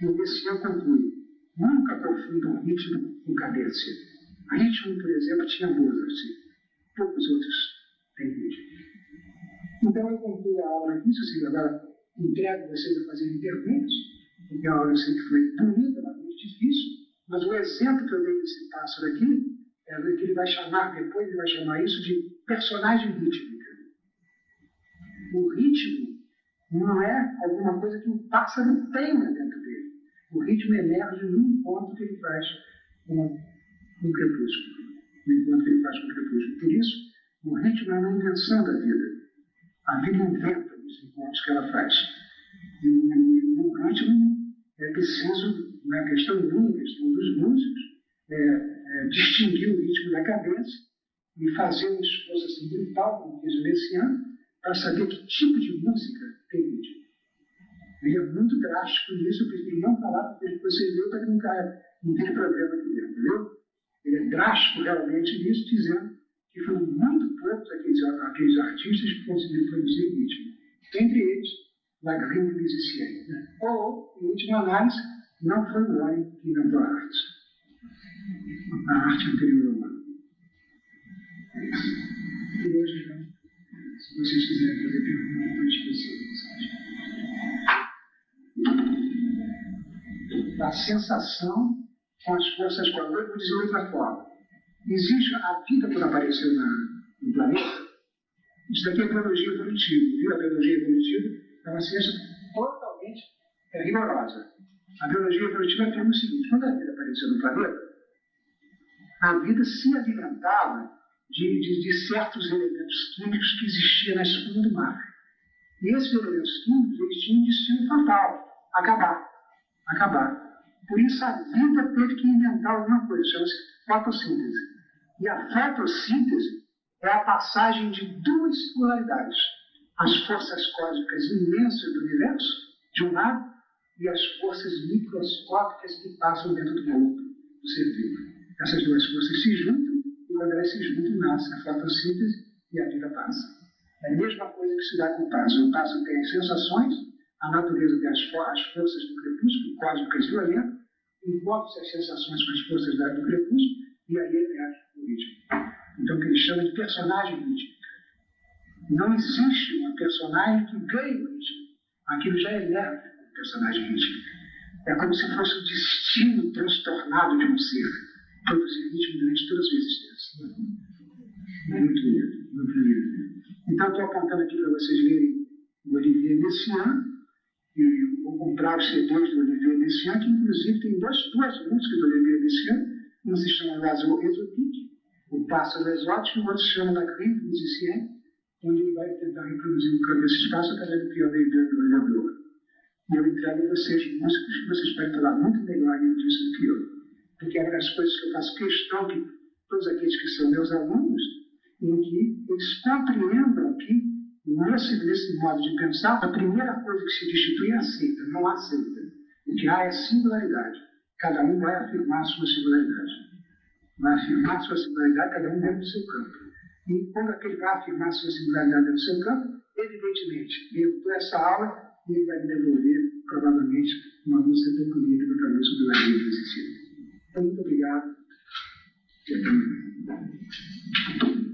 E o Messias conclui: nunca confundam ritmo com cadência. Ritmo, por exemplo, tinha Mozart. Poucos os outros têm ritmo. Então eu concluo a aula aqui, se agora entrego vocês a fazerem perguntas, porque a aula eu sei que foi bonita, mas muito difícil, mas o exemplo que eu dei desse pássaro aqui é que ele vai chamar, depois ele vai chamar isso de personagem rítmica. O ritmo não é alguma coisa que o pássaro tenha dentro dele. O ritmo emerge num ponto que ele faz com o crepúsculo. No encontro que ele faz com o crepúsculo. Por isso, o ritmo é uma invenção da vida. A vida inventa os encontros que ela faz. E o, ritmo é preciso, na questão minha, questão dos músicos, é, é, distinguir o ritmo da cabeça e fazer um esforço assim, brutal, como fez o Messiano, para saber que tipo de música tem ritmo. Ele é muito drástico nisso, eu prefiro não falar porque depois vocês viram para que não, caia, não tenha problema aqui dentro, viu? Ele é drástico realmente nisso, dizendo que foram muito poucos aqueles, aqueles artistas que conseguiram produzir ritmo. Entre eles, La Grande Musicien. Né? Ou, em última análise, não foi o homem que inventou a arte. A arte anterior ao homem. É. E hoje, então, se vocês quiserem fazer perguntas, pode esquecer. Da sensação com as forças quadradas, eu vou dizer outra forma. Existe a vida quando apareceu na, no planeta. Isso daqui é biologia evolutiva. Viu? A biologia evolutiva é uma ciência totalmente rigorosa. A biologia evolutiva tem o seguinte: quando a vida apareceu no planeta, a vida se alimentava de, de, de certos elementos químicos que existiam na espuma do mar. E esses elementos químicos eles tinham um destino fatal: acabar. Acabar. Por isso a vida teve que inventar alguma coisa, chama-se fotossíntese. E a fotossíntese é a passagem de duas polaridades. As forças cósmicas imensas do universo, de um lado, e as forças microscópicas que passam dentro do corpo do ser vivo. Essas duas forças se juntam, quando elas se nasce a fotossíntese e a vida passa. É a mesma coisa que se dá com o pássaro. O pássaro tem as sensações, a natureza tem as, as forças do crepúsculo, cósmicas violentas, envolve-se as sensações com as forças do crepúsculo, e aí emerge o ritmo. Então, o que ele chama de personagem rítmica. Não existe uma personagem que ganhe o ritmo. Aquilo já emerge o personagem rítmico. É como se fosse o destino transtornado de um ser, produzir ritmo durante toda a sua existência. Muito lindo, muito lindo. Então, estou apontando aqui para vocês verem o Olivier Messiaen, e vou comprar os CDs do Olivier Messiaen, que inclusive tem duas, duas músicas do Olivier Messiaen, um se chama L'Oiseau Exotique, o pássaro exótico, e o outro se chama La Grille Musicien, onde ele vai tentar reproduzir um canto desse espaço através do piano e do olhador. E eu entrego a vocês músicos que vocês podem falar muito melhor disso do que eu. Porque é uma das coisas que eu faço questão que todos aqueles que são meus alunos, em que eles compreendam que, nesse, nesse modo de pensar, a primeira coisa que se destitui é aceita, não aceita. O que há é singularidade. Cada um vai afirmar a sua singularidade. Vai afirmar a sua singularidade, cada um dentro do seu campo. E quando aquele vai afirmar a sua singularidade dentro do seu campo, evidentemente, eu dou essa aula e ele vai me devolver, provavelmente, uma música tão bonita que para sobre o Brasil. Então, muito obrigado. Thank you.